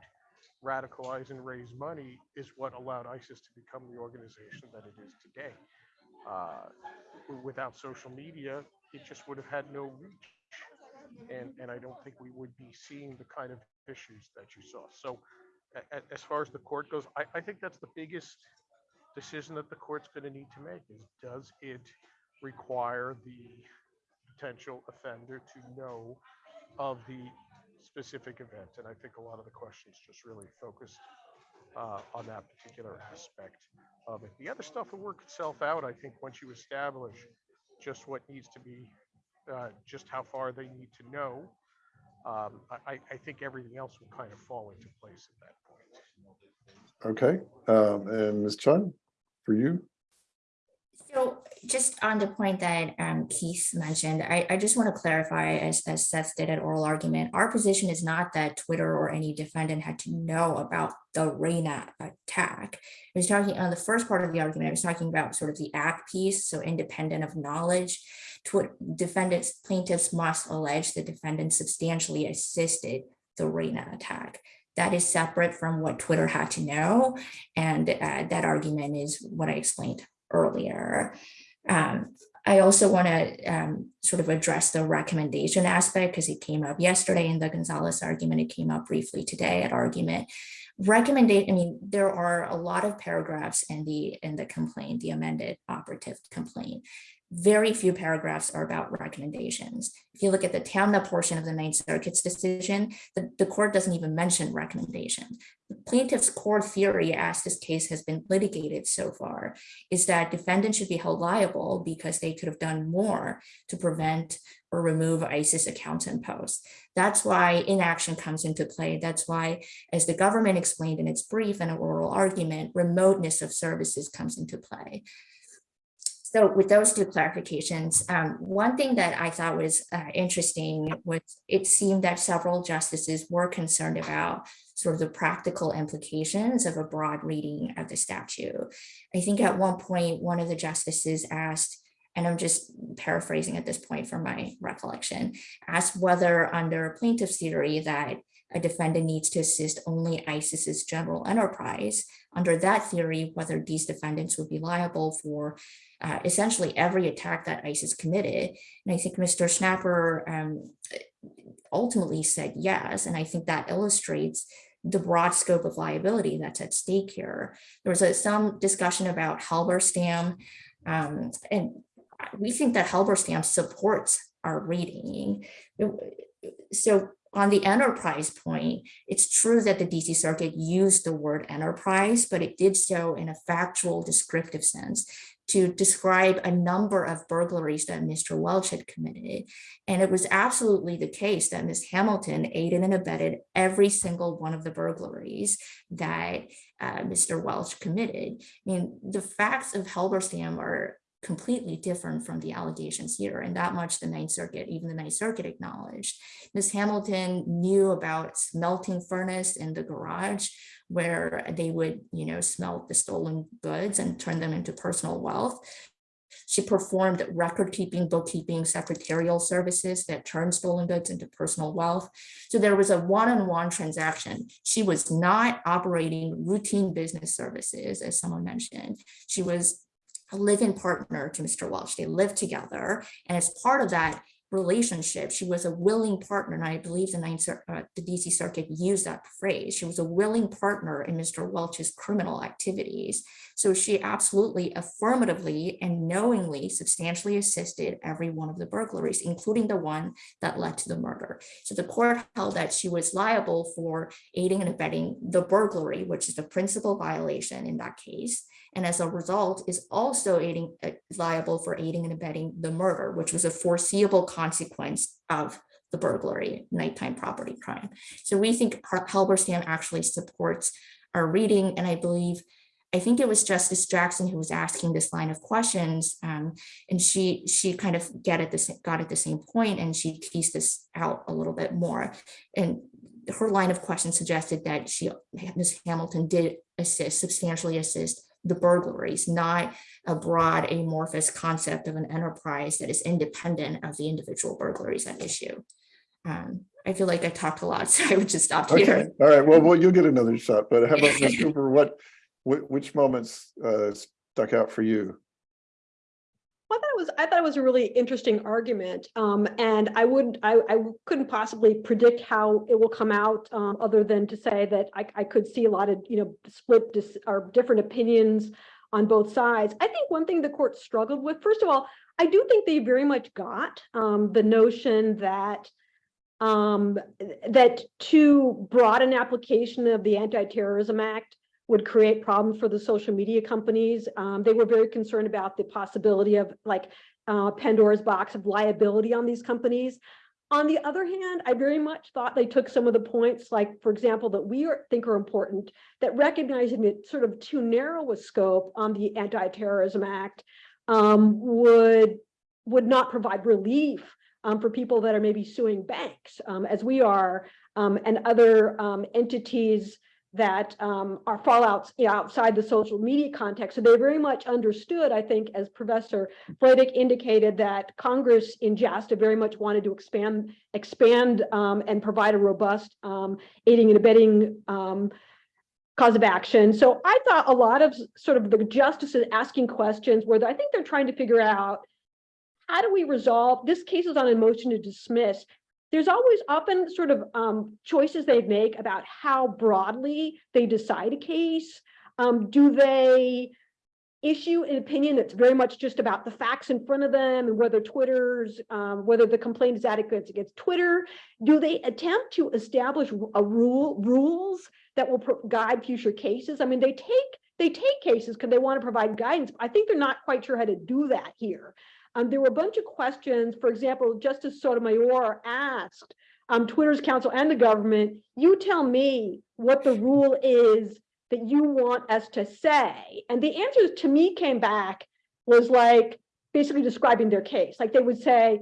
radicalize, and raise money is what allowed ISIS to become the organization that it is today. Uh, without social media, it just would have had no reach. And, and I don't think we would be seeing the kind of issues that you saw. So a- a- as far as the court goes, I, I think that's the biggest decision that the court's going to need to make is does it require the potential offender to know of the specific event? And I think a lot of the questions just really focused uh, on that particular aspect of. The other stuff will work itself out, I think, once you establish just what needs to be, uh, just how far they need to know. Um, I, I- I think everything else will kind of fall into place at that point. Okay, um, and Ms. Chun, for you? Just on the point that um, Keith mentioned, I, I just want to clarify, as, as Seth did at oral argument, our position is not that Twitter or any defendant had to know about the Reina attack. I was talking on the first part of the argument, I was talking about sort of the act piece, so independent of knowledge. Twi- defendants, plaintiffs must allege the defendant substantially assisted the Reina attack. That is separate from what Twitter had to know. And uh, that argument is what I explained earlier. Um, I also want to um, sort of address the recommendation aspect because it came up yesterday in the Gonzalez argument. It came up briefly today at argument. Recommendation, I mean, there are a lot of paragraphs in the in the complaint, the amended operative complaint. Very few paragraphs are about recommendations. If you look at the Taamneh portion of the Ninth Circuit's decision, the, the court doesn't even mention recommendations. The plaintiff's core theory as this case has been litigated so far is that defendants should be held liable because they could have done more to prevent or remove ISIS accounts and posts. That's why inaction comes into play. That's why, as the government explained in its brief and oral argument, remoteness of services comes into play. So with those two clarifications, um, one thing that I thought was uh, interesting was it seemed that several justices were concerned about sort of the practical implications of a broad reading of the statute. I think at one point, one of the justices asked, and I'm just paraphrasing at this point from my recollection, asked whether under plaintiff's theory that a defendant needs to assist only ISIS's general enterprise. Under that theory, whether these defendants would be liable for uh, essentially every attack that ISIS committed. And I think Mr. Schnapper um, ultimately said yes. And I think that illustrates the broad scope of liability that's at stake here. There was a, some discussion about Halberstam, um, and we think that Halberstam supports our reading. So on the enterprise point, it's true that the DC Circuit used the word enterprise, but it did so in a factual descriptive sense to describe a number of burglaries that Mr. Welch had committed. And it was absolutely the case that Ms. Hamilton aided and abetted every single one of the burglaries that uh, Mr. Welch committed. I mean, the facts of Halberstam are completely different from the allegations here and that much the Ninth Circuit, even the Ninth Circuit acknowledged. Ms. Hamilton knew about smelting furnace in the garage where they would, you know, smelt the stolen goods and turn them into personal wealth. She performed record keeping, bookkeeping, secretarial services that turned stolen goods into personal wealth. So there was a one-on-one transaction. She was not operating routine business services, as someone mentioned. She was a live-in partner to Mr. Welch. They lived together. And as part of that relationship. She was a willing partner, and I believe the Ninth, uh, the DC Circuit used that phrase. She was a willing partner in Mr. Welch's criminal activities. So she absolutely affirmatively and knowingly substantially assisted every one of the burglaries, including the one that led to the murder. So the court held that she was liable for aiding and abetting the burglary, which is the principal violation in that case. And as a result, is also aiding, uh, liable for aiding and abetting the murder, which was a foreseeable consequence of the burglary, nighttime property crime. So we think Halberstam actually supports our reading, and I believe, I think it was Justice Jackson who was asking this line of questions, um, and she she kind of get at this got at the same point, and she teased this out a little bit more. And her line of question suggested that she, Ms. Hamilton did assist, substantially assist the burglaries, not a broad amorphous concept of an enterprise that is independent of the individual burglaries at issue. Um, I feel like I talked a lot, so I would just stop Okay, here. all right, well, well, you'll get another shot, but how about Ms. Cooper, what, which moments uh stuck out for you? I thought it was, I thought it was a really interesting argument, um, and I wouldn't, I, I couldn't possibly predict how it will come out, um, other than to say that I, I could see a lot of, you know, split dis, or different opinions on both sides. I think one thing the court struggled with, first of all, I do think they very much got, um, the notion that um, that too broad an application of the Anti-Terrorism Act would create problems for the social media companies. Um, they were very concerned about the possibility of like uh, Pandora's box of liability on these companies. On the other hand, I very much thought they took some of the points, like, for example, that we are, think are important, that recognizing it sort of too narrow a scope on the Anti-Terrorism Act um, would, would not provide relief um, for people that are maybe suing banks, um, as we are, um, and other um, entities that um, are fallouts you know, outside the social media context. So they very much understood, I think, as Professor Vladeck indicated, that Congress in JASTA very much wanted to expand, expand um, and provide a robust um, aiding and abetting um, cause of action. So I thought a lot of sort of the justices asking questions where I think they're trying to figure out how do we resolve, this case is on a motion to dismiss. There's always often sort of um, choices they make about how broadly they decide a case. Um, do they issue an opinion that's very much just about the facts in front of them and whether Twitter's, um, whether the complaint is adequate against Twitter? Do they attempt to establish a rule, rules that will guide future cases? I mean, they take, they take cases because they want to provide guidance. I think they're not quite sure how to do that here. Um, there were a bunch of questions. For example, Justice Sotomayor asked um, Twitter's counsel and the government, you tell me what the rule is that you want us to say. And the answers to me came back was like basically describing their case. Like they would say,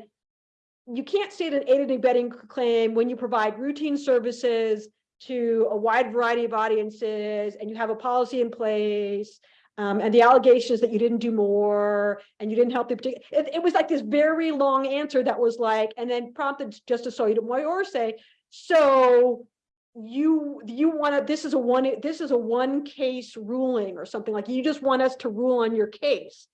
you can't state an aided and abetting claim when you provide routine services to a wide variety of audiences and you have a policy in place um, and the allegation is that you didn't do more and you didn't help the particular, it, it was like this very long answer that was like, and then prompted Justice Sotomayor say, so you, you want to, this is a one, this is a one case ruling or something like, you just want us to rule on your case.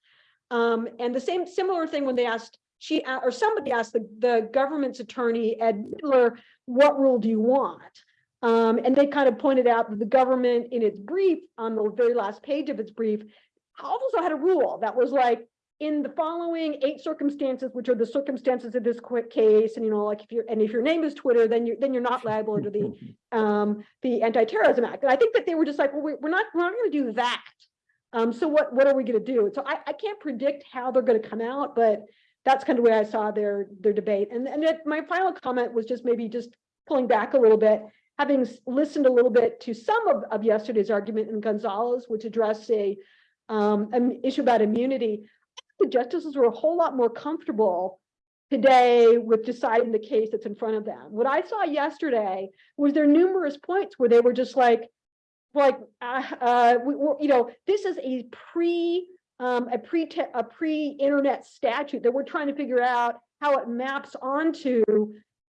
Um, and the same similar thing when they asked, she, or somebody asked the, the government's attorney, Ed Kneedler, what rule do you want? Um, and they kind of pointed out that the government in its brief, on the very last page of its brief, also had a rule that was like, in the following eight circumstances, which are the circumstances of this quick case, and you know, like if you're, and if your name is Twitter, then you're, then you're not liable under the, um, the Anti-Terrorism Act. And I think that they were just like, well, we- we're not, we're not gonna do that. Um, so what, what are we gonna do? So I, I can't predict how they're gonna come out, but that's kind of where I saw their, their debate. And, and then my final comment was just maybe just pulling back a little bit, having listened a little bit to some of, of yesterday's argument in Gonzalez, which addressed a, um, an issue about immunity, the justices were a whole lot more comfortable today with deciding the case that's in front of them. What I saw yesterday was there numerous points where they were just like, like, uh, uh, we, you know, this is a pre, um, a pre, a pre-internet statute that we're trying to figure out how it maps onto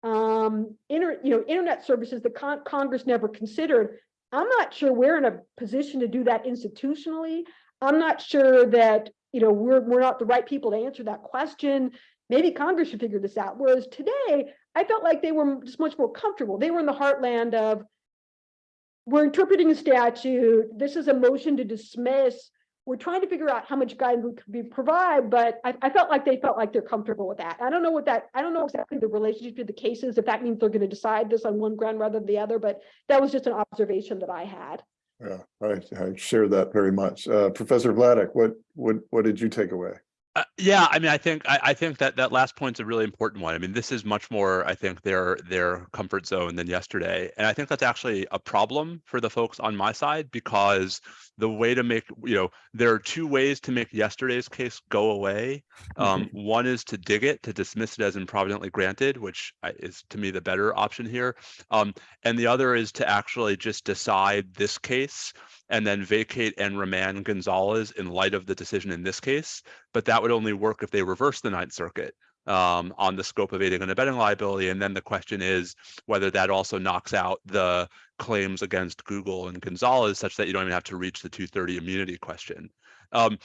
um, inter, you know, internet services that con- Congress never considered. I'm not sure we're in a position to do that institutionally. I'm not sure that you know, we're, we're not the right people to answer that question. Maybe Congress should figure this out. Whereas today, I felt like they were just much more comfortable. They were in the heartland of, we're interpreting a statute. This is a motion to dismiss. We're trying to figure out how much guidance we could be provide, but I, I felt like they felt like they're comfortable with that. I don't know what that, I don't know exactly the relationship to the cases, if that means they're going to decide this on one ground rather than the other, but that was just an observation that I had. Yeah, I, I share that very much. Uh, Professor Vladeck, what, what, what did you take away? Uh, yeah, I mean, I think I, I think that that last point's a really important one. I mean, this is much more, I think, their their comfort zone than yesterday, and I think that's actually a problem for the folks on my side because the way to make you know there are two ways to make yesterday's case go away. Um, one is to dig it, to dismiss it as improvidently granted, which is to me the better option here, um, and the other is to actually just decide this case and then vacate and remand Gonzalez in light of the decision in this case. But that would only work if they reverse the Ninth Circuit um, on the scope of aiding and abetting liability. And then the question is whether that also knocks out the claims against Google and Gonzalez such that you don't even have to reach the 230 immunity question. Um,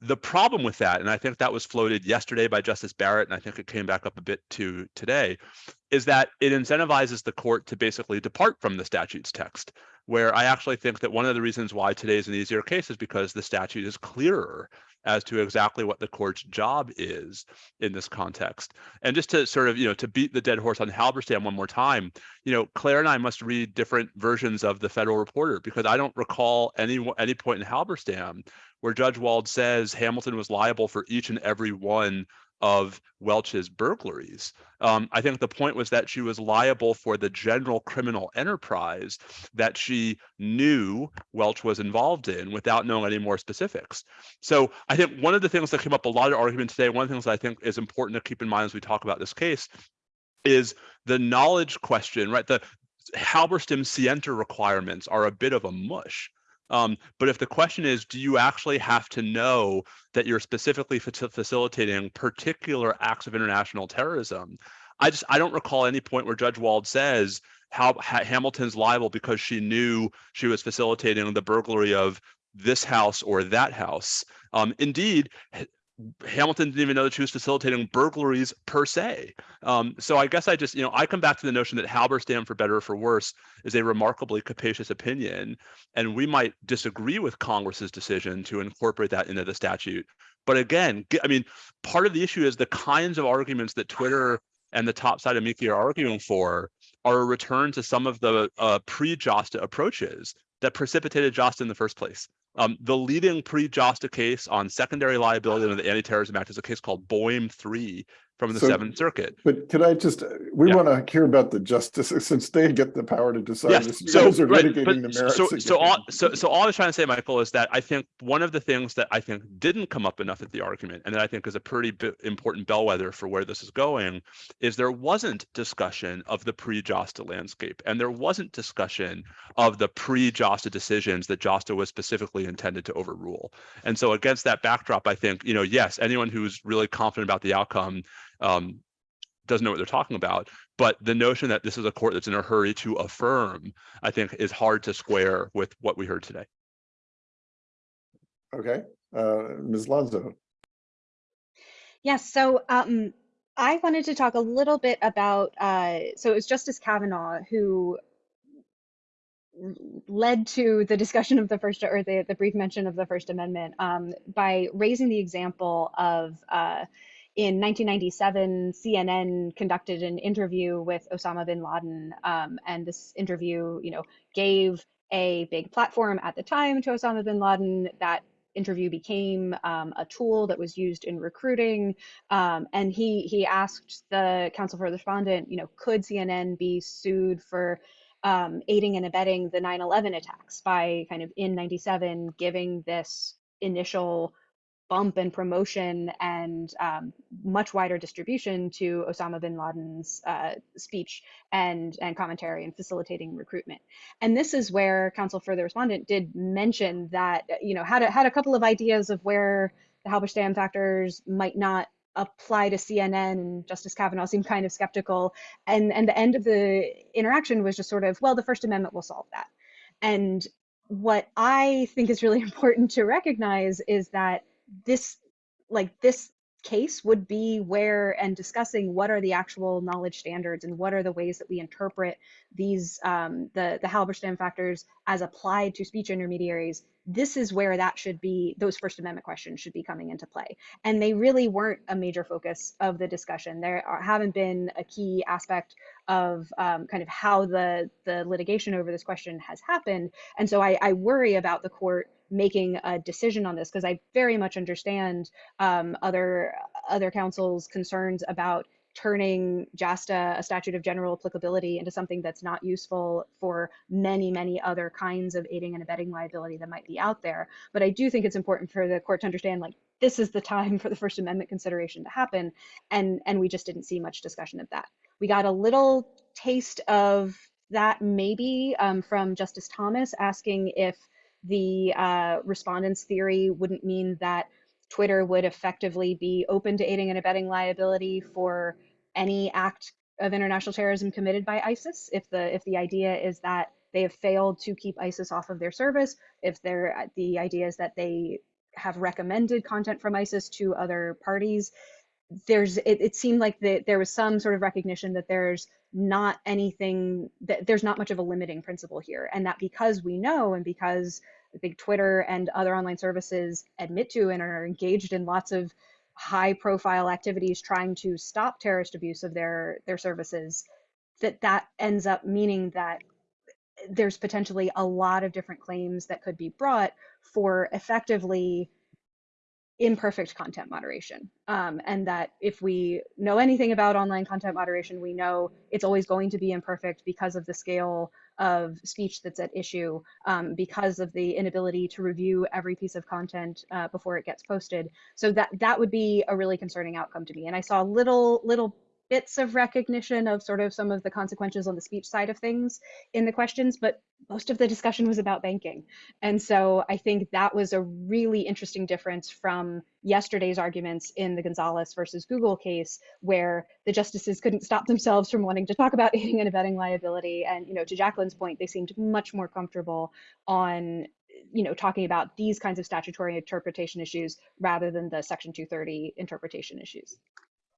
the problem with that, and I think that was floated yesterday by Justice Barrett, and I think it came back up a bit to today, is that it incentivizes the court to basically depart from the statute's text where I actually think that one of the reasons why today is an easier case is because the statute is clearer as to exactly what the court's job is in this context. And just to sort of, you know, to beat the dead horse on Halberstam one more time, you know, Claire and I must read different versions of the Federal Reporter because I don't recall any any point in Halberstam where Judge Wald says Hamilton was liable for each and every one of Welch's burglaries. Um, I think the point was that she was liable for the general criminal enterprise that she knew Welch was involved in without knowing any more specifics. So I think one of the things that came up a lot of argument today, one of the things I think is important to keep in mind as we talk about this case is the knowledge question, right? The Halberstam scienter requirements are a bit of a mush. Um, but if the question is, do you actually have to know that you're specifically fa- facilitating particular acts of international terrorism? I just I don't recall any point where Judge Wald says how ha- Hamilton's liable because she knew she was facilitating the burglary of this house or that house. Um, indeed, Hamilton didn't even know that she was facilitating burglaries per se. Um, so I guess I just, you know, I come back to the notion that Halberstam, for better or for worse, is a remarkably capacious opinion, and we might disagree with Congress's decision to incorporate that into the statute. But again, I mean, part of the issue is the kinds of arguments that Twitter and the top side of Mickey are arguing for are a return to some of the uh, pre-JASTA approaches that precipitated JASTA in the first place. Um, the leading pre-JASTA case on secondary liability under the Anti-Terrorism Act is a case called Boim 3 from the So- Seventh Circuit. But could I just, we Yeah. want to hear about the justice, since they get the power to decide Yes, this. You so, guys are right, litigating the merits. so, so all, so, so all I was trying to say, Michael, is that I think one of the things that I think didn't come up enough at the argument, and that I think is a pretty important bellwether for where this is going, is there wasn't discussion of the pre-JASTA landscape, and there wasn't discussion of the pre-JASTA decisions that JASTA was specifically intended to overrule. And so against that backdrop, I think, you know, yes, anyone who's really confident about the outcome um, doesn't know what they're talking about. But the notion that this is a court that's in a hurry to affirm, I think, is hard to square with what we heard today. Okay, uh, Ms. Llansó, Yes, so um, I wanted to talk a little bit about, uh, so it was Justice Kavanaugh who led to the discussion of the first, or the, the brief mention of the First Amendment um, by raising the example of uh, in 1997, CNN conducted an interview with Osama bin Laden, um, and this interview, you know, gave a big platform at the time to Osama bin Laden. That interview became um, a tool that was used in recruiting. Um, and he he asked the counsel for the respondent, you know, could CNN be sued for um, aiding and abetting the 9/11 attacks by kind of in '97 giving this initial bump and promotion and um, much wider distribution to Osama bin Laden's uh, speech and and commentary and facilitating recruitment. And this is where counsel for the respondent did mention that you know had a, had a couple of ideas of where the Halberstam factors might not apply to CNN and Justice Kavanaugh seemed kind of skeptical and and the end of the interaction was just sort of well the first amendment will solve that. And what I think is really important to recognize is that this like this case would be where and discussing what are the actual knowledge standards and what are the ways that we interpret these um, the the Halberstam factors as applied to speech intermediaries. This is where that should be those First Amendment questions should be coming into play, and they really weren't a major focus of the discussion. There are, haven't been a key aspect of um, kind of how the the litigation over this question has happened, and so I, I worry about the court making a decision on this because I very much understand um, other other councils' concerns about turning JASTA, a statute of general applicability, into something that's not useful for many, many other kinds of aiding and abetting liability that might be out there. But I do think it's important for the court to understand, like, this is the time for the First Amendment consideration to happen, and and we just didn't see much discussion of that. We got a little taste of that maybe um, from Justice Thomas asking if the uh, respondents theory wouldn't mean that Twitter would effectively be open to aiding and abetting liability for any act of international terrorism committed by ISIS. If the if the idea is that they have failed to keep ISIS off of their service, if they're the idea is that they have recommended content from ISIS to other parties, there's it, it seemed like that there was some sort of recognition that there's not anything that there's not much of a limiting principle here. And that because we know and because I think Twitter and other online services admit to and are engaged in lots of high profile activities trying to stop terrorist abuse of their their services that that ends up meaning that there's potentially a lot of different claims that could be brought for effectively imperfect content moderation. Um, and that if we know anything about online content moderation, we know it's always going to be imperfect because of the scale of speech that's at issue, um, because of the inability to review every piece of content uh, before it gets posted. So that that would be a really concerning outcome to me. And I saw little little bits of recognition of sort of some of the consequences on the speech side of things in the questions, but most of the discussion was about banking. And so I think that was a really interesting difference from yesterday's arguments in the Gonzalez versus Google case, where the justices couldn't stop themselves from wanting to talk about aiding and abetting liability. And, you know, to Jacqueline's point, they seemed much more comfortable on you know talking about these kinds of statutory interpretation issues rather than the section 230 interpretation issues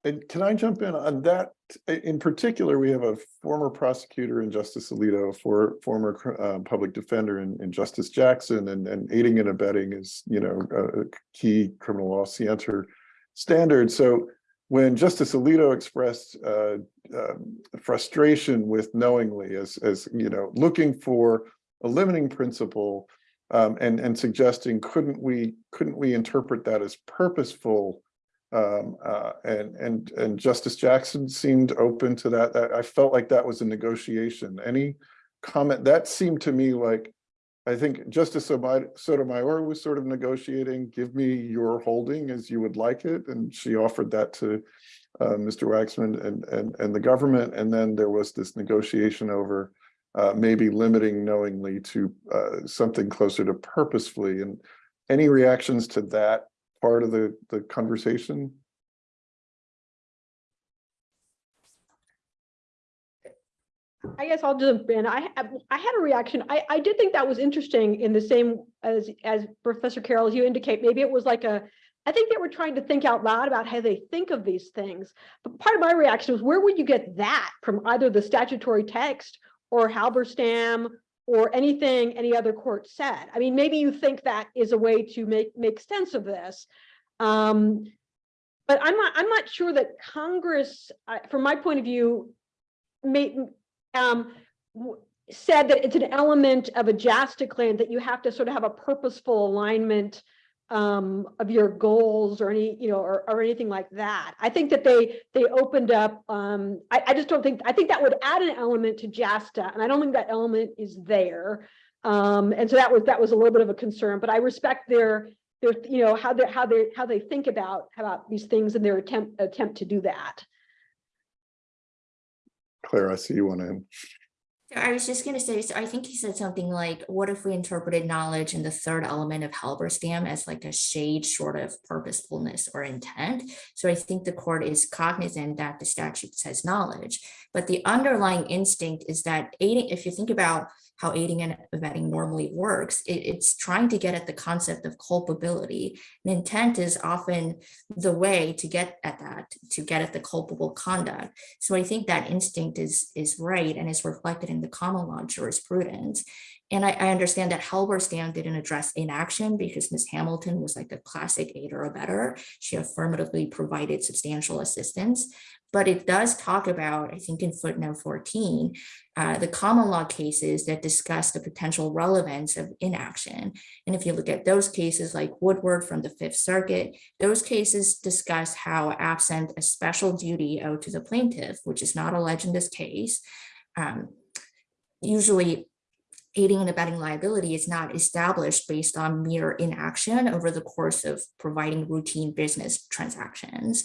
And can I jump in on that? In particular, we have a former prosecutor in Justice Alito, for former uh, public defender in, in Justice Jackson, and, and aiding and abetting is, you know, a key criminal law scienter standard. So when Justice Alito expressed uh, uh, frustration with knowingly as, as, you know, looking for a limiting principle um, and, and suggesting, couldn't we, couldn't we interpret that as purposeful um, uh, and and and Justice Jackson seemed open to that. I felt like that was a negotiation. Any comment that seemed to me like I think Justice Sotomayor was sort of negotiating, give me your holding as you would like it. And she offered that to uh, Mr. Waxman and, and, and the government. And then there was this negotiation over uh, maybe limiting knowingly to uh, something closer to purposefully. And any reactions to that part of the, the conversation? I guess I'll jump in. I, I had a reaction. I, I did think that was interesting in the same as, as Professor Carroll, as you indicate, maybe it was like a, I think they were trying to think out loud about how they think of these things. But part of my reaction was, where would you get that from either the statutory text or Halberstam or anything any other court said. I mean, maybe you think that is a way to make make sense of this. Um, but I'm not I'm not sure that Congress, uh, from my point of view, made um, said that it's an element of a JASTA claim that you have to sort of have a purposeful alignment um, of your goals or any, you know, or, or anything like that. I think that they they opened up. Um, I, I just don't think. I think that would add an element to JASTA, and I don't think that element is there. Um, and so that was that was a little bit of a concern. But I respect their their you know how they how they how they think about about these things and their attempt attempt to do that. Claire, I see you want to. I was just gonna say, so I think he said something like, what if we interpreted knowledge in the third element of Halberstam as like a shade short of purposefulness or intent? So I think the court is cognizant that the statute says knowledge, but the underlying instinct is that aiding, if you think about how aiding and abetting normally works. It- it's trying to get at the concept of culpability. And intent is often the way to get at that, to get at the culpable conduct. So I think that instinct is, is right and is reflected in the common law jurisprudence. And I, I understand that Halberstam didn't address inaction because Ms. Hamilton was like a classic aider or better. She affirmatively provided substantial assistance. But it does talk about, I think in footnote 14, uh, the common law cases that discuss the potential relevance of inaction. And if you look at those cases like Woodward from the Fifth Circuit, those cases discuss how absent a special duty owed to the plaintiff, which is not alleged in this case, um, usually aiding and abetting liability is not established based on mere inaction over the course of providing routine business transactions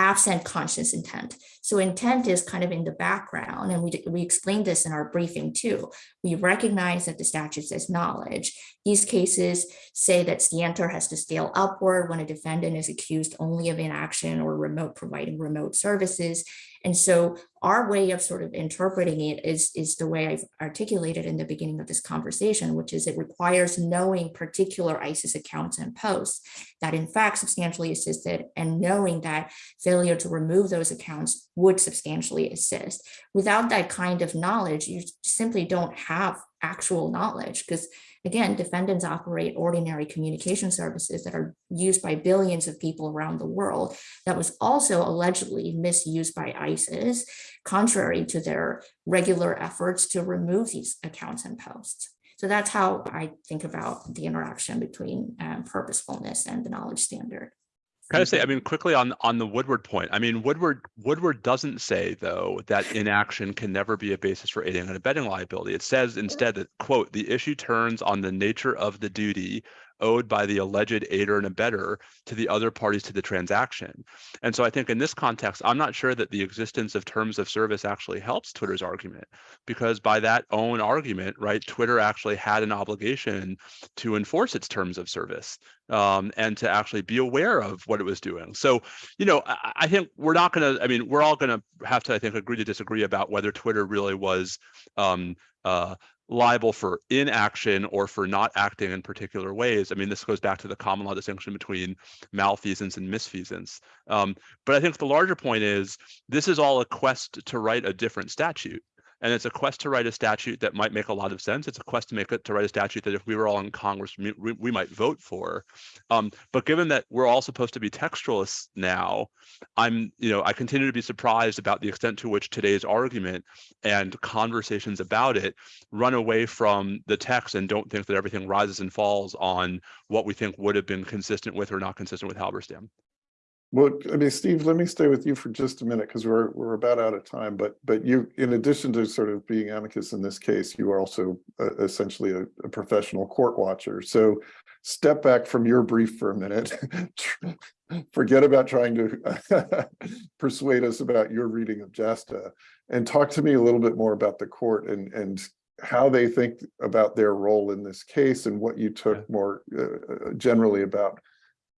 absent conscious intent. So intent is kind of in the background, and we, we explained this in our briefing too. We recognize that the statute says knowledge. These cases say that scienter has to scale upward when a defendant is accused only of inaction or remote providing remote services. And so our way of sort of interpreting it is, is the way I've articulated in the beginning of this conversation, which is it requires knowing particular ISIS accounts and posts that in fact substantially assisted and knowing that failure to remove those accounts would substantially assist. Without that kind of knowledge, you simply don't have actual knowledge because again, defendants operate ordinary communication services that are used by billions of people around the world that was also allegedly misused by ISIS, contrary to their regular efforts to remove these accounts and posts. So that's how I think about the interaction between um, purposefulness and the knowledge standard. Kind of say, I mean, quickly on on the Woodward point. I mean, Woodward Woodward doesn't say though that inaction can never be a basis for aiding and abetting liability. It says instead that quote the issue turns on the nature of the duty owed by the alleged aider and abettor to the other parties to the transaction. And so I think in this context, I'm not sure that the existence of terms of service actually helps Twitter's argument because by that own argument, right, Twitter actually had an obligation to enforce its terms of service um, and to actually be aware of what it was doing. So, you know, I, I think we're not going to, I mean, we're all going to have to, I think, agree to disagree about whether Twitter really was um, uh, liable for inaction or for not acting in particular ways. I mean, this goes back to the common law distinction between malfeasance and misfeasance. Um, but I think the larger point is this is all a quest to write a different statute. And it's a quest to write a statute that might make a lot of sense. It's a quest to make it to write a statute that if we were all in Congress, we, we, might vote for. Um, but given that we're all supposed to be textualists now, I'm, you know, I continue to be surprised about the extent to which today's argument and conversations about it run away from the text and don't think that everything rises and falls on what we think would have been consistent with or not consistent with Halberstam. Well, I mean, Steve, let me stay with you for just a minute because we're we're about out of time. But but you, in addition to sort of being amicus in this case, you are also uh, essentially a, a professional court watcher. So step back from your brief for a minute. Forget about trying to persuade us about your reading of JASTA and talk to me a little bit more about the court and and how they think about their role in this case and what you took more uh, generally about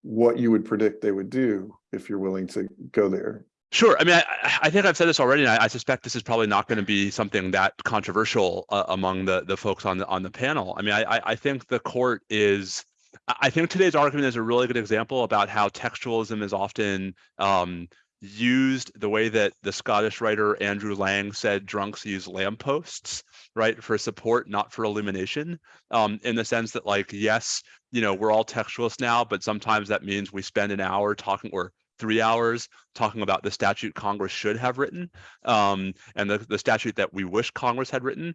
what you would predict they would do if you're willing to go there. Sure. I mean, I, I think I've said this already, and I, I suspect this is probably not going to be something that controversial uh, among the the folks on the on the panel. I mean, I I think the court is. I think today's argument is a really good example about how textualism is often um, used the way that the Scottish writer Andrew Lang said drunks use lampposts, right, for support, not for illumination. Um, in the sense that, like, yes, you know, we're all textualists now, but sometimes that means we spend an hour talking or three hours talking about the statute Congress should have written um, and the, the statute that we wish Congress had written.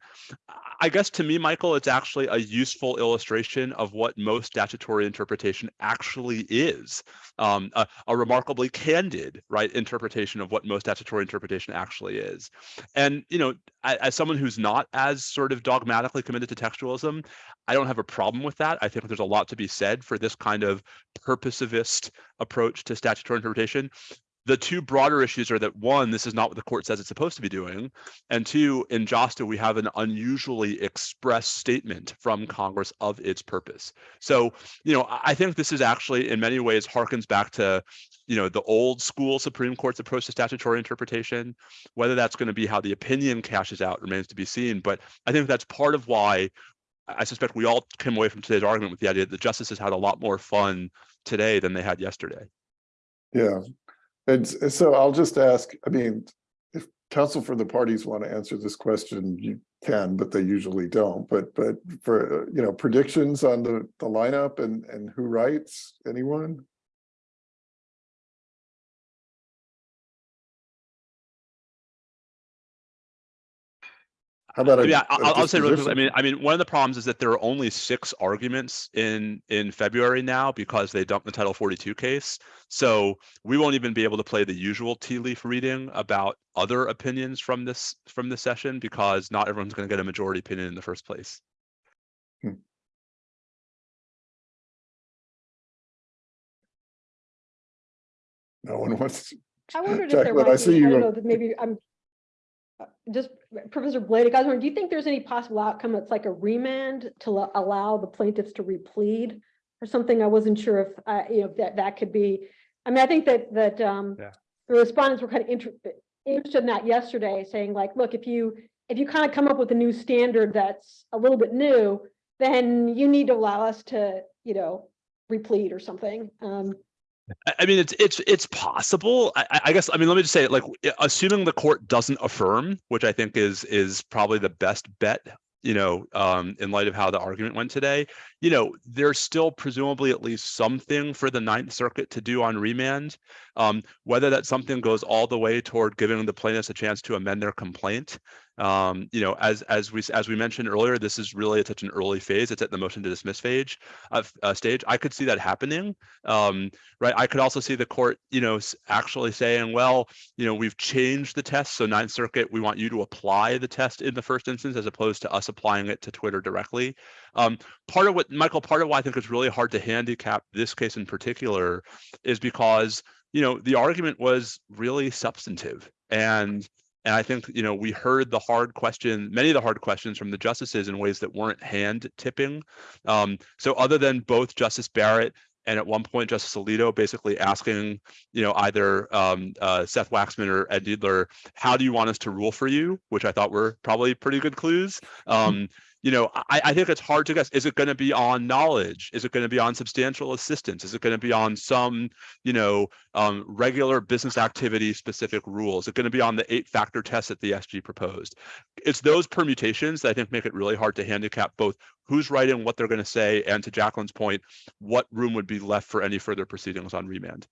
I guess to me, Michael, it's actually a useful illustration of what most statutory interpretation actually is. Um, a, a, remarkably candid, right, interpretation of what most statutory interpretation actually is. And, you know, as, someone who's not as sort of dogmatically committed to textualism, I don't have a problem with that. I think there's a lot to be said for this kind of purposivist approach to statutory interpretation the two broader issues are that one, this is not what the court says it's supposed to be doing. And two, in JASTA, we have an unusually express statement from Congress of its purpose. So, you know, I think this is actually in many ways harkens back to, you know, the old school Supreme Court's approach to statutory interpretation. Whether that's going to be how the opinion cashes out remains to be seen. But I think that's part of why I suspect we all came away from today's argument with the idea that the justices had a lot more fun today than they had yesterday. Yeah, and so I'll just ask, I mean, if counsel for the parties want to answer this question, you can, but they usually don't. But, but for, you know, predictions on the, the lineup and, and who writes, anyone? How about? a- Yeah, a I- I'll, I'll say really quickly. I mean, I mean, one of the problems is that there are only six arguments in in February now because they dumped the Title 42 case. So we won't even be able to play the usual tea leaf reading about other opinions from this from this session because not everyone's going to get a majority opinion in the first place. Hmm. No one wants, I wondered if there Jacqueline, I might see be, I don't know, that maybe I'm uh, just Professor was wondering, do you think there's any possible outcome that's like a remand to allow the plaintiffs to replead? Or something, I wasn't sure if, uh, you know, that, that could be, I mean, I think that, that, um, Yeah. the respondents were kind of interested, interested in that yesterday, saying like, look, if you, if you kind of come up with a new standard that's a little bit new, then you need to allow us to, you know, replead or something. Um, I- mean, it's it's it's possible. I, I- I guess. I mean, let me just say, like, assuming the court doesn't affirm, which I think is is probably the best bet. You know, um, in light of how the argument went today, you know, there's still presumably at least something for the Ninth Circuit to do on remand. Um, whether that something goes all the way toward giving the plaintiffs a chance to amend their complaint. Um, you know, as as we as we mentioned earlier, this is really at such an early phase. It's at the motion to dismiss phase of uh, stage. I could see that happening. Um, right? I could also see the court, you know, actually saying, well, you know, we've changed the test. So Ninth Circuit, we want you to apply the test in the first instance as opposed to us applying it to Twitter directly. Um, part of what, Michael, part of why I think it's really hard to handicap this case in particular is because, you know, the argument was really substantive. And and I think, you know, we heard the hard question, many of the hard questions from the justices in ways that weren't hand tipping. Um, so other than both Justice Barrett and at one point Justice Alito basically asking, you know, either um, uh, Seth Waxman or Ed Kneedler, how do you want us to rule for you? Which I thought were probably pretty good clues. Um, you know, I, I think it's hard to guess. Is it going to be on knowledge? Is it going to be on substantial assistance? Is it going to be on some, you know, um, regular business activity specific rules? Is it going to be on the eight factor test that the SG proposed? It's those permutations that I think make it really hard to handicap both who's writing what they're going to say and to Jacqueline's point, what room would be left for any further proceedings on remand?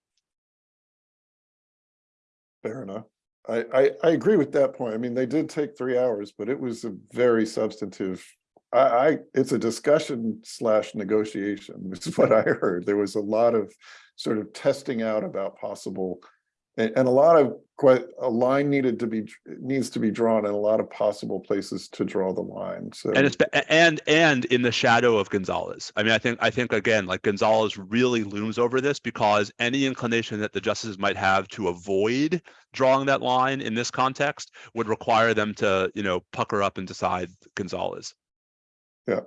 Fair enough. I, I, agree with that point. I mean, they did take three hours, but it was a very substantive. I, I, it's a discussion slash negotiation, is what I heard. There was a lot of sort of testing out about possible. And, and a lot of quite, a line needed to be, needs to be drawn and a lot of possible places to draw the line, so. And it's and and in the shadow of Gonzalez. I mean, I think I think again, like Gonzalez really looms over this because any inclination that the justices might have to avoid drawing that line in this context would require them to, you know, pucker up and decide Gonzalez. Yeah.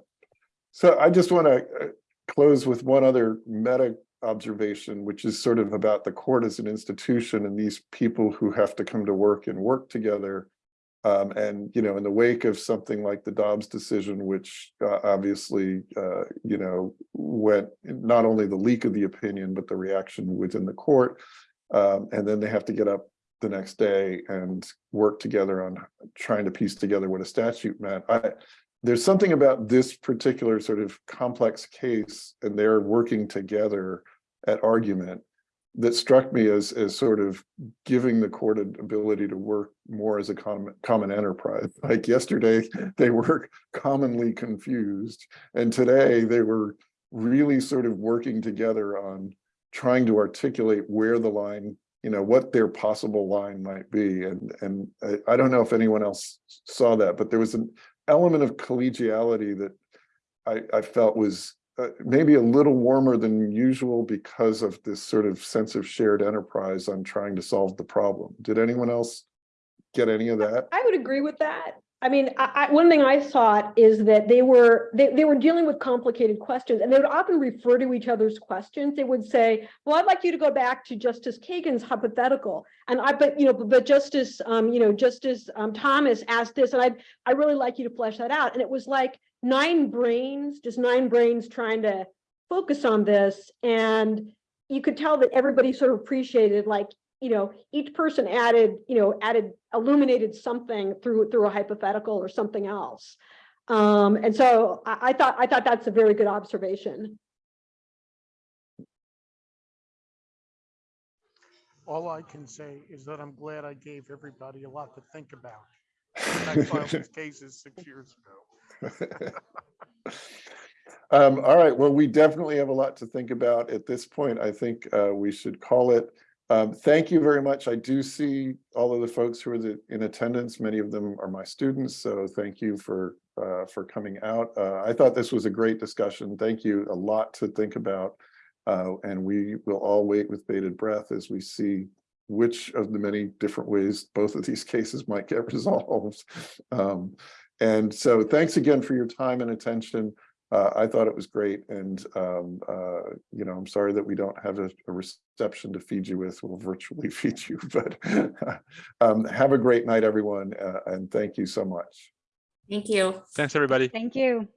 So I just want to uh, close with one other meta observation, which is sort of about the court as an institution and these people who have to come to work and work together. Um, and, you know, in the wake of something like the Dobbs decision, which uh, obviously, uh, you know, went not only the leak of the opinion, but the reaction within the court. Um, and then they have to get up the next day and work together on trying to piece together what a statute meant. I, there's something about this particular sort of complex case and they're working together at argument that struck me as as sort of giving the court an ability to work more as a common common enterprise. Like yesterday, they were commonly confused, and today they were really sort of working together on trying to articulate where the line, you know, what their possible line might be. And and I, I don't know if anyone else saw that, but there was an element of collegiality that I, I felt was uh, maybe a little warmer than usual because of this sort of sense of shared enterprise on trying to solve the problem. Did anyone else get any of that? I would agree with that. I mean, I, I, one thing I thought is that they were, they, they were dealing with complicated questions and they would often refer to each other's questions. They would say, well, I'd like you to go back to Justice Kagan's hypothetical. And I, but, you know, but Justice, um, you know, Justice, um, Thomas asked this and I, I really like you to flesh that out. And it was like nine brains, just nine brains trying to focus on this. And you could tell that everybody sort of appreciated like, you know, each person added, you know, added, illuminated something through, through a hypothetical or something else. Um, and so I, I thought, I thought that's a very good observation. All I can say is that I'm glad I gave everybody a lot to think about. I filed these cases six years ago. Um, all right, well, we definitely have a lot to think about at this point. I think uh, we should call it. Um, thank you very much. I do see all of the folks who are the, in attendance. Many of them are my students, so thank you for uh, for coming out. Uh, I thought this was a great discussion. Thank you. A lot to think about, uh, and we will all wait with bated breath as we see which of the many different ways both of these cases might get resolved. Um, and so, thanks again for your time and attention. Uh, I thought it was great, and um, uh, you know, I'm sorry that we don't have a, a reception to feed you with. We'll virtually feed you, but um, have a great night, everyone, uh, and thank you so much. Thank you. Thanks, everybody. Thank you.